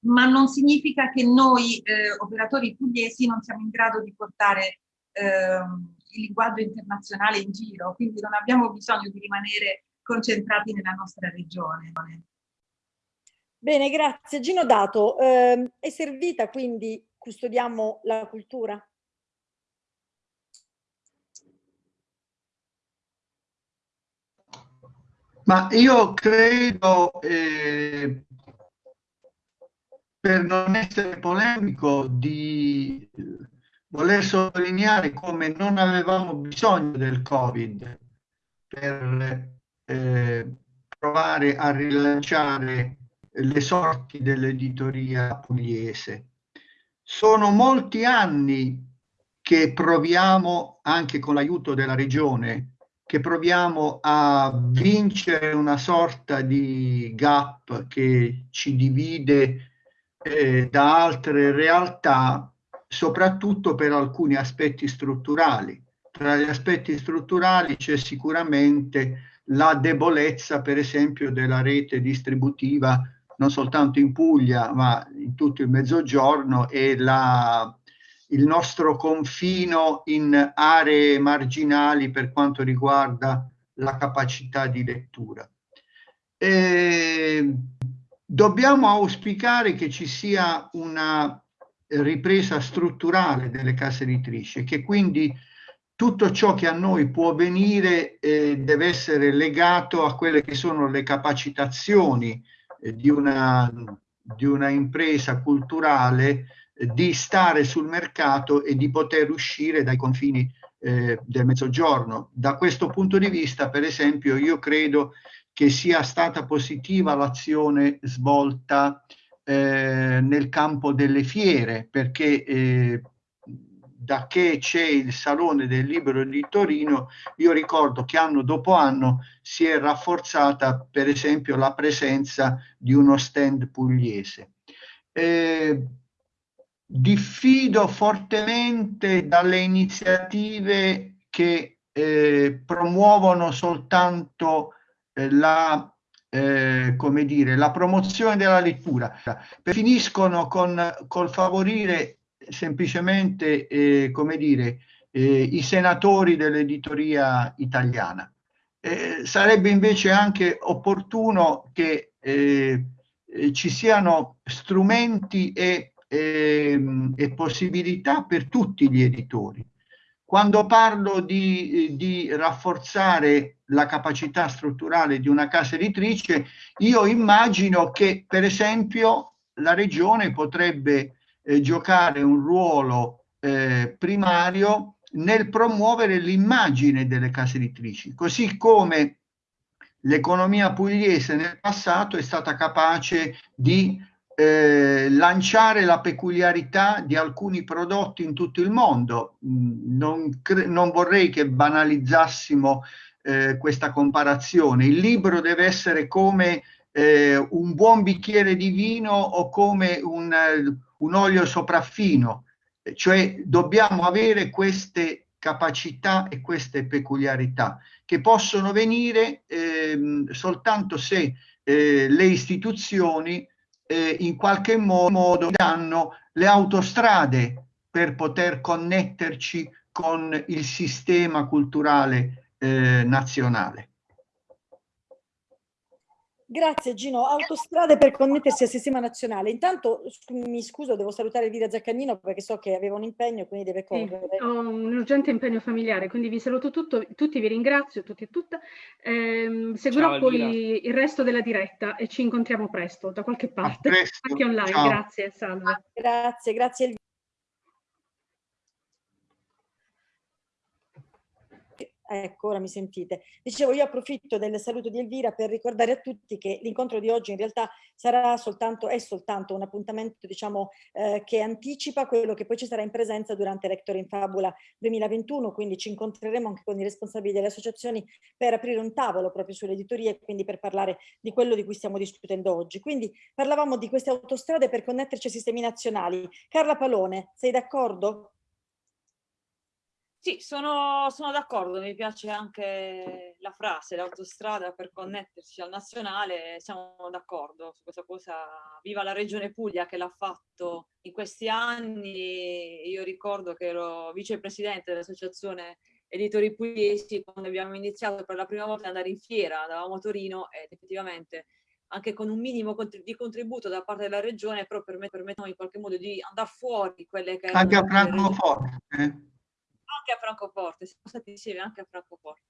ma non significa che noi eh, operatori pugliesi non siamo in grado di portare eh, il linguaggio internazionale in giro, quindi non abbiamo bisogno di rimanere concentrati nella nostra regione. Bene, grazie. Gino Dato, eh, è servita quindi custodiamo la cultura? Ma io credo, eh, per non essere polemico, di voler sottolineare come non avevamo bisogno del Covid per eh, provare a rilanciare le sorti dell'editoria pugliese. Sono molti anni che proviamo, anche con l'aiuto della regione, che proviamo a vincere una sorta di gap che ci divide eh, da altre realtà, soprattutto per alcuni aspetti strutturali. Tra gli aspetti strutturali c'è sicuramente la debolezza, per esempio, della rete distributiva non soltanto in Puglia, ma in tutto il Mezzogiorno e la, il nostro confino in aree marginali per quanto riguarda la capacità di lettura. E dobbiamo auspicare che ci sia una ripresa strutturale delle case editrici che quindi tutto ciò che a noi può venire eh, deve essere legato a quelle che sono le capacitazioni eh, di, una, di una impresa culturale eh, di stare sul mercato e di poter uscire dai confini eh, del mezzogiorno. Da questo punto di vista, per esempio, io credo che sia stata positiva l'azione svolta eh, nel campo delle fiere, perché eh, da che c'è il Salone del Libro di Torino, io ricordo che anno dopo anno si è rafforzata per esempio la presenza di uno stand pugliese. Eh, diffido fortemente dalle iniziative che eh, promuovono soltanto la eh, come dire, la promozione della lettura, finiscono con col favorire semplicemente, eh, come dire, eh, i senatori dell'editoria italiana. Eh, sarebbe invece anche opportuno che eh, eh, ci siano strumenti e, ehm, e, possibilità per tutti gli editori. Quando parlo di, di rafforzare la capacità strutturale di una casa editrice, io immagino che per esempio la regione potrebbe eh, giocare un ruolo eh, primario nel promuovere l'immagine delle case editrici, così come l'economia pugliese nel passato è stata capace di eh, lanciare la peculiarità di alcuni prodotti in tutto il mondo. Mm, non, non vorrei che banalizzassimo eh, questa comparazione. Il libro deve essere come eh, un buon bicchiere di vino o come un, un olio sopraffino, cioè dobbiamo avere queste capacità e queste peculiarità che possono venire eh, soltanto se eh, le istituzioni eh, in qualche modo danno le autostrade per poter connetterci con il sistema culturale eh, nazionale. Grazie Gino. Autostrade per connettersi al sistema nazionale. Intanto mi scuso, devo salutare Elvira Zaccagnino perché so che aveva un impegno, quindi deve correre. Sì, ho un urgente impegno familiare, quindi vi saluto tutto, tutti, vi ringrazio, tutti e tutte. Eh, seguirò Ciao, poi il resto della diretta e ci incontriamo presto da qualche parte, anche online. Ciao. Grazie, salve. Grazie, grazie Elvira. Ecco, ora mi sentite. Dicevo, io approfitto del saluto di Elvira per ricordare a tutti che l'incontro di oggi in realtà sarà soltanto, è soltanto un appuntamento, diciamo, eh, che anticipa quello che poi ci sarà in presenza durante Rector in Fabula 2021, quindi ci incontreremo anche con i responsabili delle associazioni per aprire un tavolo proprio sulle editorie e quindi per parlare di quello di cui stiamo discutendo oggi. Quindi parlavamo di queste autostrade per connetterci ai sistemi nazionali. Carla Palone, sei d'accordo? Sì, sono, sono d'accordo, mi piace anche la frase, l'autostrada per connettersi al nazionale, siamo d'accordo su questa cosa. Viva la Regione Puglia che l'ha fatto in questi anni, io ricordo che ero vicepresidente dell'associazione editori pugliesi quando abbiamo iniziato per la prima volta ad andare in fiera, andavamo a Torino ed effettivamente anche con un minimo di contributo da parte della regione, però permettono in qualche modo di andare fuori quelle che... Anche a Francoforte. Anche a Francoforte, siamo stati insieme anche a Francoforte.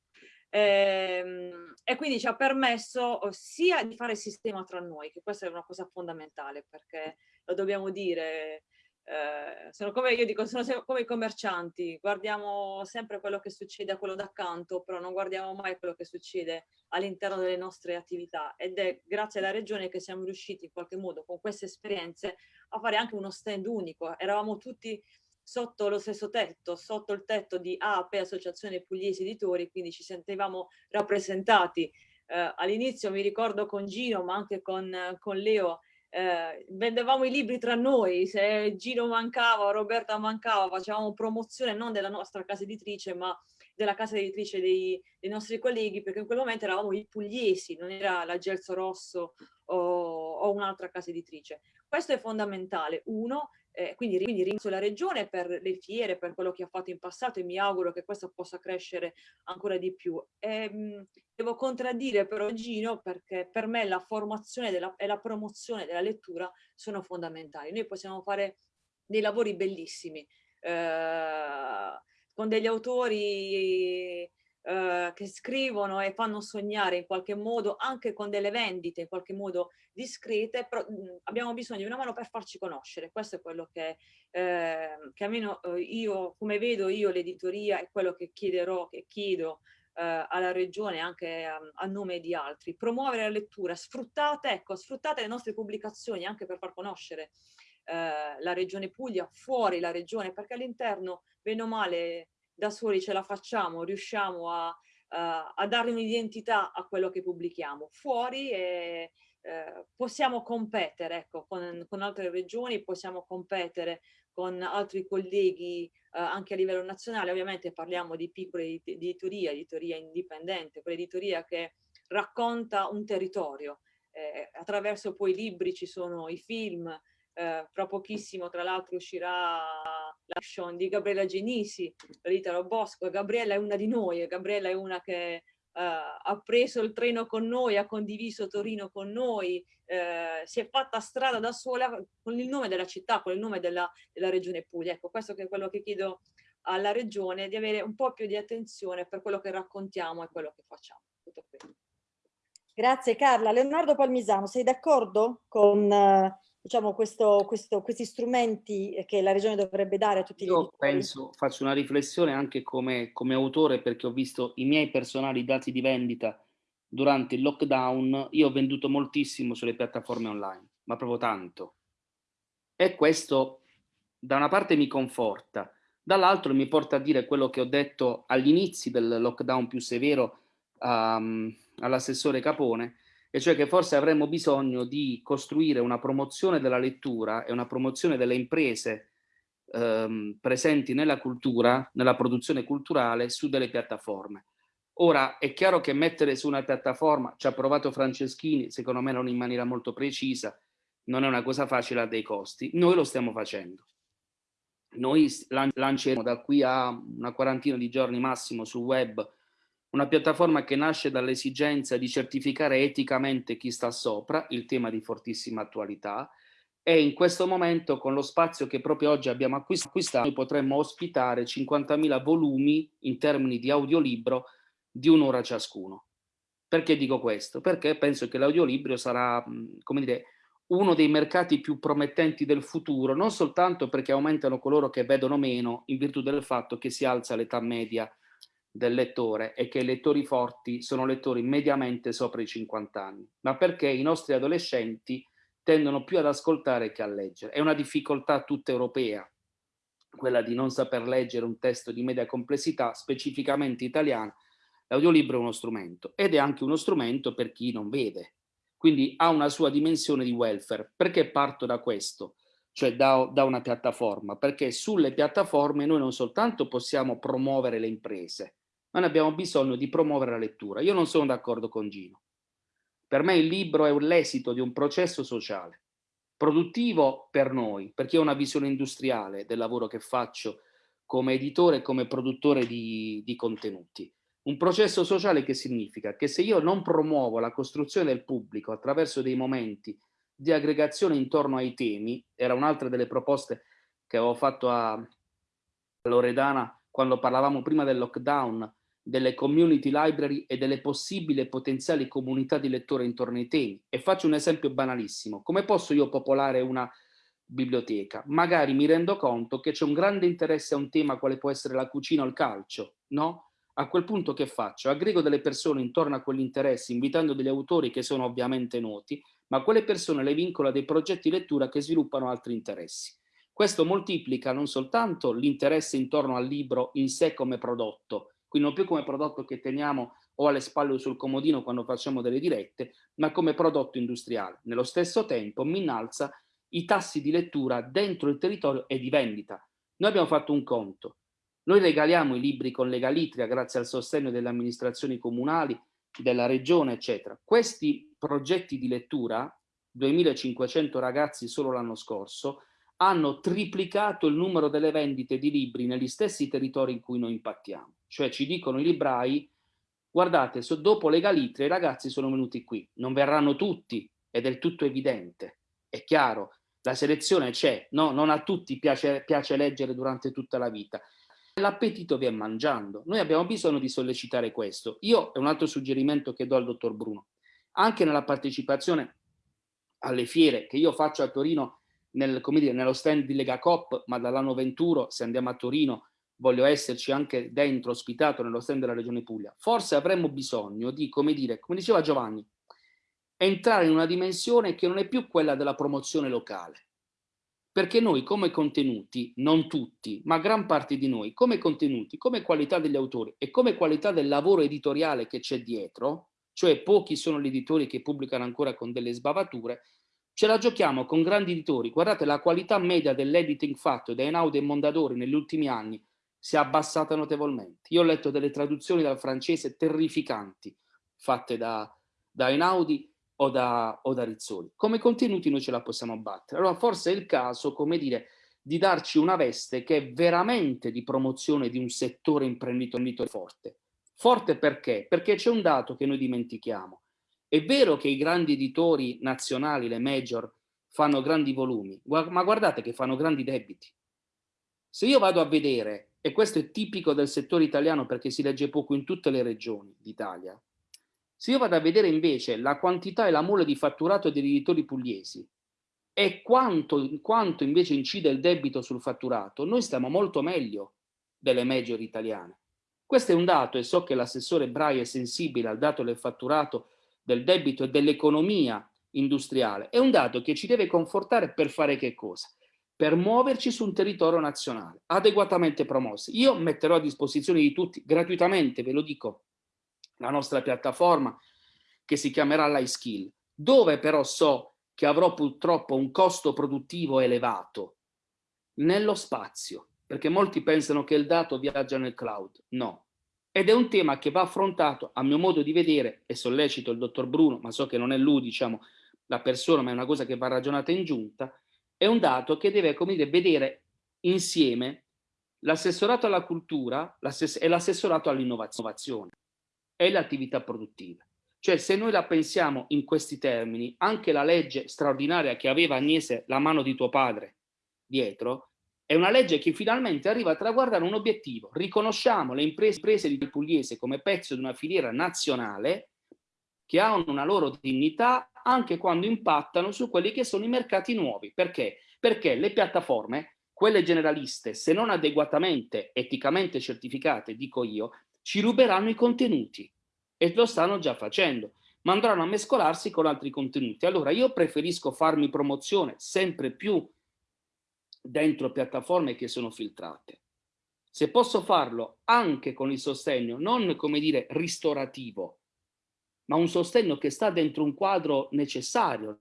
Ehm, e quindi ci ha permesso oh, sia di fare il sistema tra noi, che questa è una cosa fondamentale, perché lo dobbiamo dire, eh, sono come io dico, sono come i commercianti, guardiamo sempre quello che succede a quello d'accanto, però non guardiamo mai quello che succede all'interno delle nostre attività ed è grazie alla regione che siamo riusciti in qualche modo con queste esperienze a fare anche uno stand unico. Eravamo tutti sotto lo stesso tetto, sotto il tetto di AP, Associazione Pugliesi Editori, quindi ci sentivamo rappresentati. Eh, all'inizio mi ricordo con Gino, ma anche con, con Leo, eh, vendevamo i libri tra noi, se Gino mancava, Roberta mancava, facevamo promozione non della nostra casa editrice, ma della casa editrice dei, dei nostri colleghi, perché in quel momento eravamo i pugliesi, non era la Gelso Rosso o o un'altra casa editrice. Questo è fondamentale. Uno, eh, quindi, quindi ringrazio la Regione per le fiere, per quello che ha fatto in passato e mi auguro che questo possa crescere ancora di più. E, ehm, devo contraddire però Gino perché per me la formazione della, e la promozione della lettura sono fondamentali. Noi possiamo fare dei lavori bellissimi eh, con degli autori eh, che scrivono e fanno sognare in qualche modo, anche con delle vendite in qualche modo discrete, però mh, abbiamo bisogno di una mano per farci conoscere. Questo è quello che, eh, che almeno eh, io, come vedo io l'editoria, è quello che chiederò, che chiedo eh, alla regione anche a, a, nome di altri. Promuovere la lettura, sfruttate, ecco, sfruttate le nostre pubblicazioni anche per far conoscere eh, la regione Puglia, fuori la regione, perché all'interno, bene o male, da soli ce la facciamo, riusciamo a, a, a dare un'identità a quello che pubblichiamo. Fuori e, eh, possiamo competere ecco, con, con, altre regioni, possiamo competere con altri colleghi eh, anche a livello nazionale. Ovviamente parliamo di piccole editorie, editoria indipendente, quell'editoria che racconta un territorio. Eh, attraverso poi i libri ci sono i film, eh, fra pochissimo tra l'altro uscirà l'action di Gabriella Genisi, l'Italo Bosco. Gabriella è una di noi, Gabriella è una che Uh, ha preso il treno con noi, ha condiviso Torino con noi, uh, si è fatta strada da sola con il nome della città, con il nome della, della regione Puglia. Ecco, questo è quello che chiedo alla regione, di avere un po' più di attenzione per quello che raccontiamo e quello che facciamo. Grazie Carla. Leonardo Palmisano, sei d'accordo con uh, diciamo, questo, questo, questi strumenti che la regione dovrebbe dare a tutti Io gli editori? penso, faccio una riflessione anche come, come autore perché ho visto i miei personali dati di vendita durante il lockdown, io ho venduto moltissimo sulle piattaforme online, ma proprio tanto. E questo da una parte mi conforta, dall'altro mi porta a dire quello che ho detto agli inizi del lockdown più severo um, all'assessore Capone, e cioè che forse avremmo bisogno di costruire una promozione della lettura e una promozione delle imprese ehm, presenti nella cultura, nella produzione culturale, su delle piattaforme. Ora, è chiaro che mettere su una piattaforma, ci ha provato Franceschini, secondo me non in maniera molto precisa, non è una cosa facile, ha dei costi. Noi lo stiamo facendo. Noi lanceremo da qui a una quarantina di giorni massimo sul web una piattaforma che nasce dall'esigenza di certificare eticamente chi sta sopra, il tema di fortissima attualità, e in questo momento con lo spazio che proprio oggi abbiamo acquistato noi potremmo ospitare 50.000 volumi in termini di audiolibro di un'ora ciascuno. Perché dico questo? Perché penso che l'audiolibro sarà, come dire, uno dei mercati più promettenti del futuro, non soltanto perché aumentano coloro che vedono meno in virtù del fatto che si alza l'età media del lettore è che i lettori forti sono lettori mediamente sopra i 50 anni, ma perché i nostri adolescenti tendono più ad ascoltare che a leggere. È una difficoltà tutta europea, quella di non saper leggere un testo di media complessità, specificamente italiano. L'audiolibro è uno strumento ed è anche uno strumento per chi non vede, quindi ha una sua dimensione di welfare. Perché parto da questo? Cioè da, da, una piattaforma, perché sulle piattaforme noi non soltanto possiamo promuovere le imprese, noi abbiamo bisogno di promuovere la lettura. Io non sono d'accordo con Gino. Per me il libro è l'esito di un processo sociale, produttivo per noi, perché ho una visione industriale del lavoro che faccio come editore e come produttore di, di contenuti. Un processo sociale che significa che se io non promuovo la costruzione del pubblico attraverso dei momenti di aggregazione intorno ai temi, era un'altra delle proposte che avevo fatto a Loredana quando parlavamo prima del lockdown, delle community library e delle possibili e potenziali comunità di lettori intorno ai temi. E faccio un esempio banalissimo. Come posso io popolare una biblioteca? Magari mi rendo conto che c'è un grande interesse a un tema quale può essere la cucina o il calcio, no? A quel punto che faccio? Aggrego delle persone intorno a quell'interesse, invitando degli autori che sono ovviamente noti, ma quelle persone le vincolo a dei progetti lettura che sviluppano altri interessi. Questo moltiplica non soltanto l'interesse intorno al libro in sé come prodotto, quindi non più come prodotto che teniamo o alle spalle o sul comodino quando facciamo delle dirette, ma come prodotto industriale. Nello stesso tempo mi innalza i tassi di lettura dentro il territorio e di vendita. Noi abbiamo fatto un conto. Noi regaliamo i libri con Legalitria grazie al sostegno delle amministrazioni comunali, della regione, eccetera. Questi progetti di lettura 2500 ragazzi solo l'anno scorso, hanno triplicato il numero delle vendite di libri negli stessi territori in cui noi impattiamo. Cioè ci dicono i librai, guardate, so, dopo le Galitre i ragazzi sono venuti qui, non verranno tutti, è del tutto evidente, è chiaro, la selezione c'è, no? non a tutti piace, piace leggere durante tutta la vita. L'appetito vi è mangiando, noi abbiamo bisogno di sollecitare questo. Io, è un altro suggerimento che do al dottor Bruno, anche nella partecipazione alle fiere che io faccio a Torino nel, dire, nello stand di Lega Cop, ma dall'anno 21 se andiamo a Torino voglio esserci anche dentro, ospitato nello stand della Regione Puglia. Forse avremmo bisogno di, come dire, come diceva Giovanni, entrare in una dimensione che non è più quella della promozione locale. Perché noi come contenuti, non tutti, ma gran parte di noi, come contenuti, come qualità degli autori e come qualità del lavoro editoriale che c'è dietro, cioè pochi sono gli editori che pubblicano ancora con delle sbavature, Ce la giochiamo con grandi editori. Guardate, la qualità media dell'editing fatto da Einaudi e Mondadori negli ultimi anni si è abbassata notevolmente. Io ho letto delle traduzioni dal francese terrificanti fatte da, da Einaudi o da, o da Rizzoli. Come contenuti noi ce la possiamo battere. Allora forse è il caso, come dire, di darci una veste che è veramente di promozione di un settore imprenditore forte. Forte perché? Perché c'è un dato che noi dimentichiamo. È vero che i grandi editori nazionali, le major, fanno grandi volumi, ma guardate che fanno grandi debiti. Se io vado a vedere, e questo è tipico del settore italiano perché si legge poco in tutte le regioni d'Italia, se io vado a vedere invece la quantità e la mole di fatturato degli editori pugliesi e quanto, quanto invece incide il debito sul fatturato, noi stiamo molto meglio delle major italiane. Questo è un dato e so che l'assessore Brai è sensibile al dato del fatturato del debito e dell'economia industriale, è un dato che ci deve confortare per fare che cosa? Per muoverci su un territorio nazionale, adeguatamente promossi. Io metterò a disposizione di tutti, gratuitamente, ve lo dico, la nostra piattaforma che si chiamerà L'iSkill, dove però so che avrò purtroppo un costo produttivo elevato nello spazio, perché molti pensano che il dato viaggia nel cloud. No, ed è un tema che va affrontato, a mio modo di vedere, e sollecito il dottor Bruno, ma so che non è lui, diciamo, la persona, ma è una cosa che va ragionata in giunta, è un dato che deve, come dire, vedere insieme l'assessorato alla cultura e l'assessorato all'innovazione e le attività produttive. Cioè, se noi la pensiamo in questi termini, anche la legge straordinaria che aveva Agnese la mano di tuo padre dietro, è una legge che finalmente arriva a traguardare un obiettivo. Riconosciamo le imprese, imprese di Pugliese come pezzo di una filiera nazionale che hanno una loro dignità anche quando impattano su quelli che sono i mercati nuovi. Perché? Perché le piattaforme, quelle generaliste, se non adeguatamente eticamente certificate, dico io, ci ruberanno i contenuti e lo stanno già facendo, ma andranno a mescolarsi con altri contenuti. Allora io preferisco farmi promozione sempre più dentro piattaforme che sono filtrate. Se posso farlo anche con il sostegno, non come dire ristorativo, ma un sostegno che sta dentro un quadro necessario.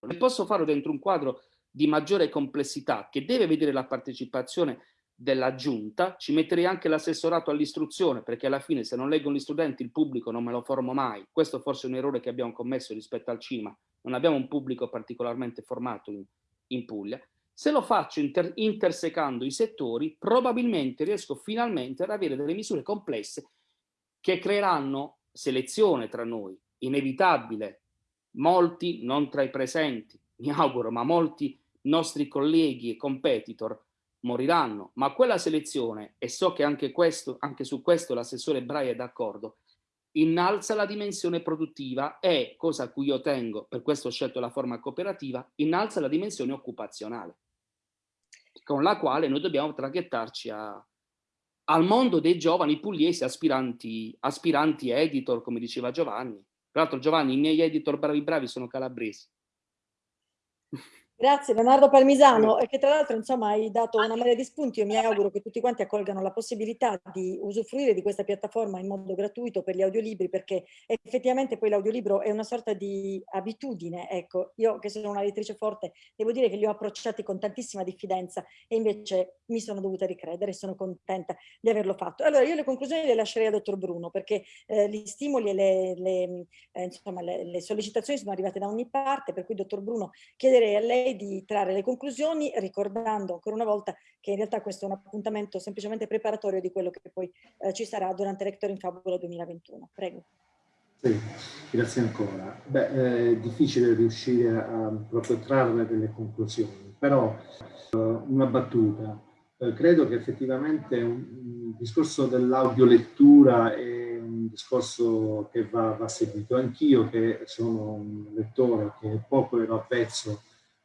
Se posso farlo dentro un quadro di maggiore complessità che deve vedere la partecipazione della giunta, ci metterei anche l'assessorato all'istruzione, perché alla fine se non leggono gli studenti il pubblico non me lo formo mai. Questo forse è un errore che abbiamo commesso rispetto al cinema. Non abbiamo un pubblico particolarmente formato in, in Puglia. Se lo faccio inter, intersecando i settori, probabilmente riesco finalmente ad avere delle misure complesse che creeranno selezione tra noi, inevitabile. Molti, non tra i presenti, mi auguro, ma molti nostri colleghi e competitor moriranno, ma quella selezione, e so che anche, questo, anche su questo l'assessore Brai è d'accordo, innalza la dimensione produttiva e, cosa a cui io tengo, per questo ho scelto la forma cooperativa, innalza la dimensione occupazionale, con la quale noi dobbiamo traghettarci a, al mondo dei giovani pugliesi aspiranti, aspiranti editor, come diceva Giovanni. Tra l'altro Giovanni, i miei editor bravi bravi sono calabresi. Grazie Leonardo Palmisano, che tra l'altro insomma hai dato una marea di spunti, io mi auguro che tutti quanti accolgano la possibilità di usufruire di questa piattaforma in modo gratuito per gli audiolibri, perché effettivamente poi l'audiolibro è una sorta di abitudine, ecco, io che sono una lettrice forte, devo dire che li ho approcciati con tantissima diffidenza e invece mi sono dovuta ricredere e sono contenta di averlo fatto. Allora io le conclusioni le lascerei al dottor Bruno, perché eh, gli stimoli e le, le, eh, insomma, le, le sollecitazioni sono arrivate da ogni parte, per cui dottor Bruno chiederei a lei di trarre le conclusioni ricordando ancora una volta che in realtà questo è un appuntamento semplicemente preparatorio di quello che poi eh, ci sarà durante Rector in Fabula 2021. Prego. Sì, grazie ancora. Beh, è difficile riuscire a proprio trarre delle conclusioni, però uh, una battuta. Uh, credo che effettivamente un discorso dell'audiolettura è un discorso che va, va seguito. Anch'io che sono un lettore che poco ero avvezzo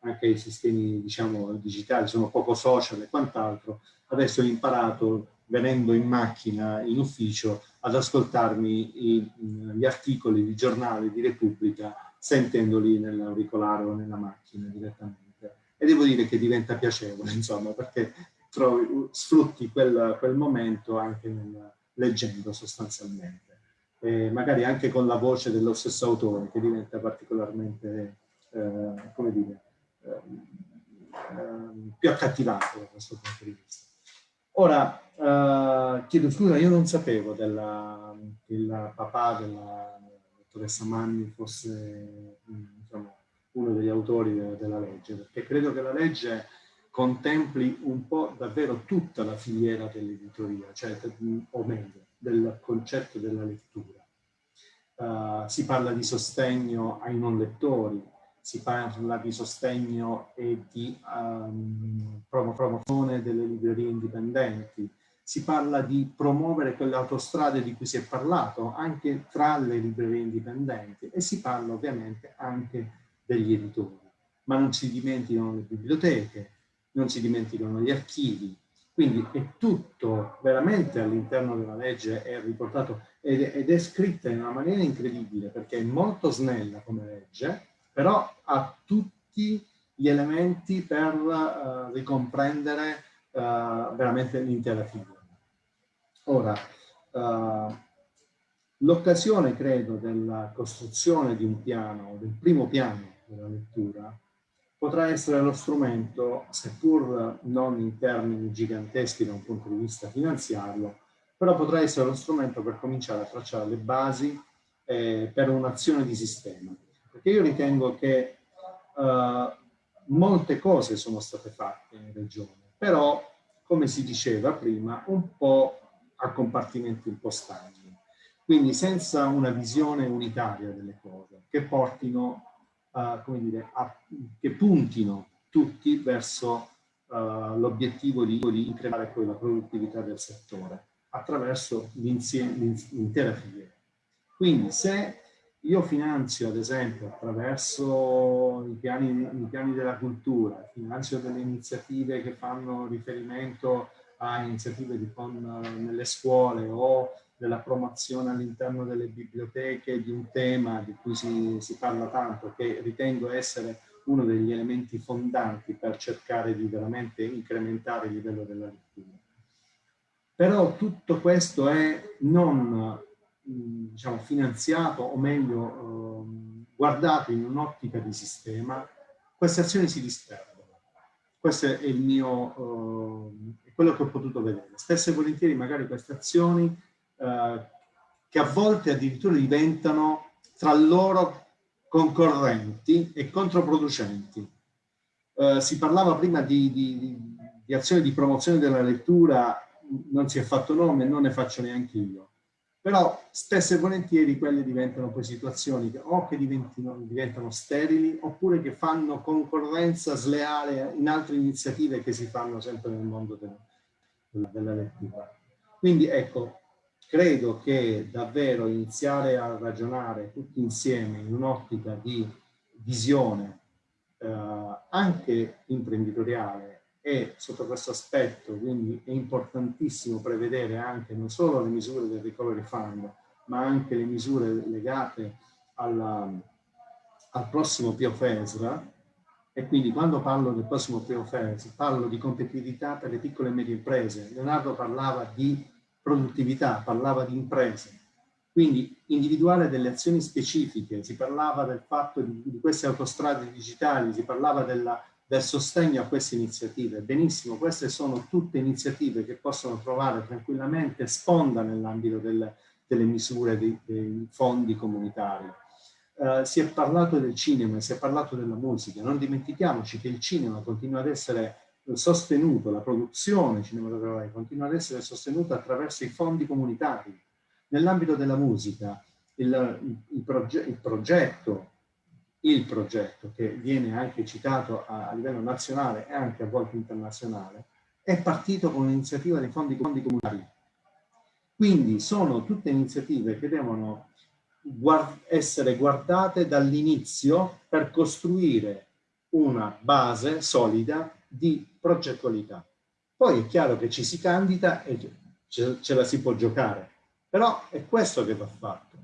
anche i sistemi diciamo, digitali, sono poco social e quant'altro, adesso ho imparato venendo in macchina, in ufficio, ad ascoltarmi i, gli articoli di giornale di Repubblica sentendoli nell'auricolare o nella macchina direttamente. E devo dire che diventa piacevole, insomma, perché trovi, sfrutti quel, quel momento anche nel, leggendo sostanzialmente. E magari anche con la voce dello stesso autore, che diventa particolarmente, eh, come dire, più accattivante da questo punto di vista. Ora, eh, chiedo scusa, io non sapevo della, che il papà della dottoressa Manni fosse diciamo, uno degli autori de, della legge, perché credo che la legge contempli un po' davvero tutta la filiera dell'editoria, cioè, o meglio, del concetto della lettura. Uh, si parla di sostegno ai non lettori, si parla di sostegno e di um, promozione delle librerie indipendenti, si parla di promuovere quelle autostrade di cui si è parlato anche tra le librerie indipendenti e si parla ovviamente anche degli editori, ma non si dimenticano le biblioteche, non si dimenticano gli archivi, quindi è tutto veramente all'interno della legge è riportato ed è, ed è scritta in una maniera incredibile perché è molto snella come legge, però ha tutti gli elementi per uh, ricomprendere uh, veramente l'intera figura. Ora, uh, l'occasione, credo, della costruzione di un piano, del primo piano della lettura, potrà essere lo strumento, seppur non in termini giganteschi da un punto di vista finanziario, però potrà essere lo strumento per cominciare a tracciare le basi eh, per un'azione di sistema perché io ritengo che uh, molte cose sono state fatte in regione, però, come si diceva prima, un po' a compartimenti un po' stagni. Quindi senza una visione unitaria delle cose, che portino, uh, come dire, a, che puntino tutti verso uh, l'obiettivo di, di incrementare poi la produttività del settore attraverso l'intera filiera. Quindi se io finanzio, ad esempio, attraverso i piani, i piani della cultura, finanzio delle iniziative che fanno riferimento a iniziative di, con, nelle scuole o della promozione all'interno delle biblioteche di un tema di cui si, si parla tanto, che ritengo essere uno degli elementi fondanti per cercare di veramente incrementare il livello della lettura. Però tutto questo è non diciamo, finanziato o meglio eh, guardato in un'ottica di sistema, queste azioni si disperdono. Questo è il mio, eh, quello che ho potuto vedere. Spesso e volentieri magari queste azioni eh, che a volte addirittura diventano tra loro concorrenti e controproducenti. Eh, si parlava prima di, di, di azioni di promozione della lettura, non si è fatto nome, non ne faccio neanche io però spesso e volentieri quelle diventano poi situazioni che o che diventano sterili oppure che fanno concorrenza sleale in altre iniziative che si fanno sempre nel mondo della, della lettura. Quindi ecco, credo che davvero iniziare a ragionare tutti insieme in un'ottica di visione eh, anche imprenditoriale e sotto questo aspetto quindi è importantissimo prevedere anche non solo le misure del recovery fund ma anche le misure legate alla, al prossimo PIOFESRA E quindi quando parlo del prossimo FERS, parlo di competitività per le piccole e medie imprese. Leonardo parlava di produttività, parlava di imprese. Quindi individuare delle azioni specifiche, si parlava del fatto di, di queste autostrade digitali, si parlava della, del sostegno a queste iniziative. Benissimo, queste sono tutte iniziative che possono trovare tranquillamente sponda nell'ambito del, delle misure dei, dei fondi comunitari eh, si è parlato del cinema, si è parlato della musica, non dimentichiamoci che il cinema continua ad essere sostenuto, la produzione cinematografica continua ad essere sostenuta attraverso i fondi comunitari. Nell'ambito della musica, il, il, proge il, progetto, il progetto che viene anche citato a, a, livello nazionale e anche a volte internazionale, è partito con un'iniziativa dei fondi, fondi comunitari. Quindi sono tutte iniziative che devono guard essere guardate dall'inizio per costruire una base solida di progettualità. Poi è chiaro che ci si candida e ce, ce la si può giocare, però è questo che va fatto.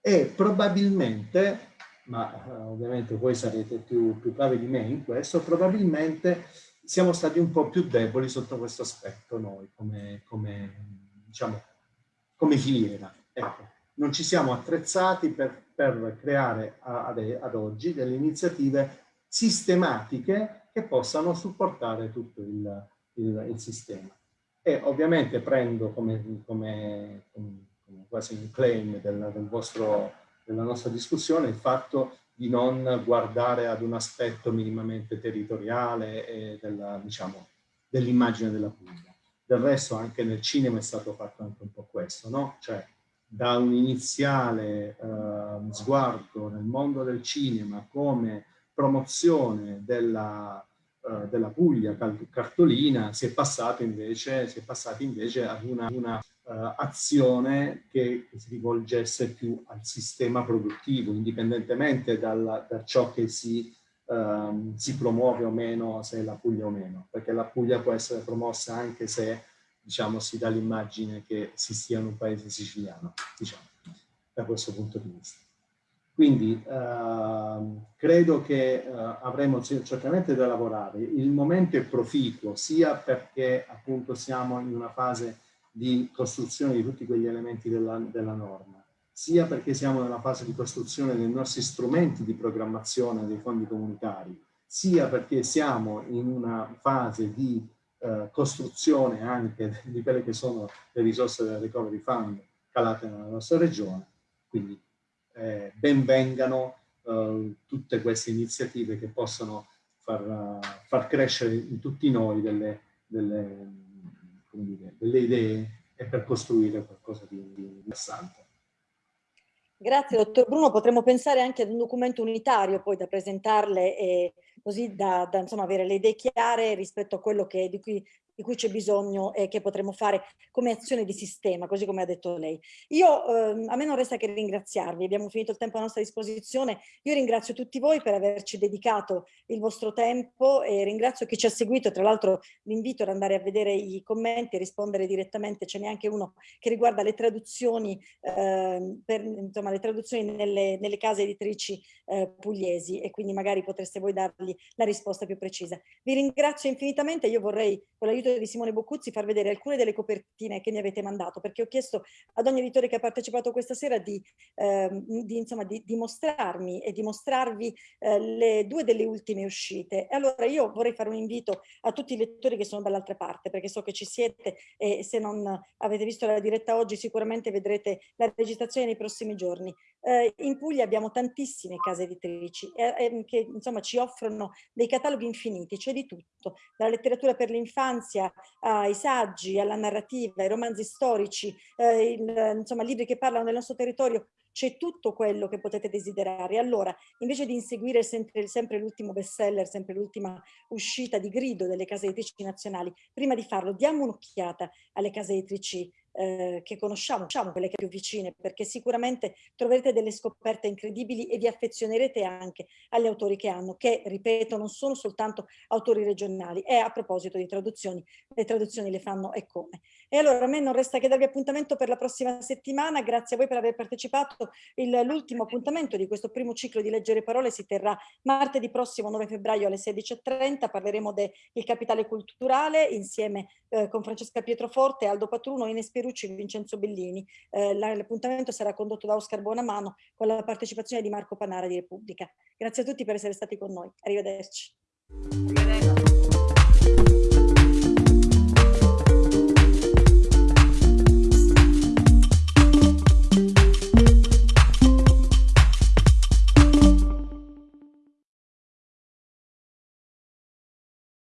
E probabilmente, ma eh, ovviamente voi sarete più, più bravi di me in questo, probabilmente siamo stati un po' più deboli sotto questo aspetto noi come, come, diciamo, come filiera. Ecco non ci siamo attrezzati per, per creare ad, ad, oggi delle iniziative sistematiche che possano supportare tutto il, il, il sistema. E ovviamente prendo come, come, come quasi un claim del, del vostro, della nostra discussione il fatto di non guardare ad un aspetto minimamente territoriale e diciamo, dell'immagine della Puglia. Del resto anche nel cinema è stato fatto anche un po' questo, no? Cioè da un iniziale eh, sguardo nel mondo del cinema come promozione della, eh, della Puglia cartolina si è invece, si è passati invece ad una, una uh, azione che si rivolgesse più al sistema produttivo, indipendentemente dal, da ciò che si, uh, si promuove o meno, se è la Puglia o meno, perché la Puglia può essere promossa anche se diciamo, si dà l'immagine che si sia in un paese siciliano, diciamo, da questo punto di vista. Quindi eh, credo che eh, avremo certamente da lavorare. Il momento è proficuo, sia perché appunto siamo in una fase di costruzione di tutti quegli elementi della, della norma, sia perché siamo nella fase di costruzione dei nostri strumenti di programmazione dei fondi comunitari, sia perché siamo in una fase di eh, costruzione anche di quelle che sono le risorse del Recovery Fund calate nella nostra regione. Quindi eh, ben vengano eh, tutte queste iniziative che possono far, far crescere in tutti noi delle, delle, dire, delle, idee e per costruire qualcosa di interessante. Grazie dottor Bruno, potremmo pensare anche ad un documento unitario poi da presentarle e così da, da insomma, avere le idee chiare rispetto a quello che, di cui di cui c'è bisogno e che potremmo fare come azione di sistema, così come ha detto lei. Io, eh, a me non resta che ringraziarvi, abbiamo finito il tempo a nostra disposizione, io ringrazio tutti voi per averci dedicato il vostro tempo e ringrazio chi ci ha seguito, tra l'altro l'invito ad andare a vedere i commenti e rispondere direttamente, ce n'è anche uno che riguarda le traduzioni, eh, per, insomma, le traduzioni nelle, nelle case editrici eh, pugliesi e quindi magari potreste voi dargli la risposta più precisa. Vi ringrazio infinitamente, io vorrei con l'aiuto l'aiuto di Simone Boccuzzi far vedere alcune delle copertine che mi avete mandato, perché ho chiesto ad ogni editore che ha partecipato questa sera di, eh, di, insomma, di, di mostrarmi e di mostrarvi eh, le due delle ultime uscite. E allora io vorrei fare un invito a tutti i lettori che sono dall'altra parte, perché so che ci siete e se non avete visto la diretta oggi sicuramente vedrete la registrazione nei prossimi giorni. Eh, in Puglia abbiamo tantissime case editrici eh, eh, che insomma ci offrono dei cataloghi infiniti, c'è di tutto, dalla letteratura per l'infanzia ai saggi, alla narrativa, ai romanzi storici, eh, il, insomma libri che parlano del nostro territorio, c'è tutto quello che potete desiderare. Allora, invece di inseguire sempre, sempre l'ultimo bestseller, sempre l'ultima uscita di grido delle case editrici nazionali, prima di farlo diamo un'occhiata alle case editrici eh, che conosciamo, diciamo quelle che più vicine, perché sicuramente troverete delle scoperte incredibili e vi affezionerete anche agli autori che hanno, che, ripeto, non sono soltanto autori regionali. E a proposito di traduzioni, le traduzioni le fanno e come. E allora a me non resta che darvi appuntamento per la prossima settimana, grazie a voi per aver partecipato. L'ultimo appuntamento di questo primo ciclo di Leggere Parole si terrà martedì prossimo 9 febbraio alle 16.30, parleremo del capitale culturale insieme eh, con Francesca Pietroforte, Aldo Patruno, Ines Pierucci e Vincenzo Bellini. Eh, l'appuntamento sarà condotto da Oscar Buonamano con la partecipazione di Marco Panara di Repubblica. Grazie a tutti per essere stati con noi. Arrivederci. Arrivederci.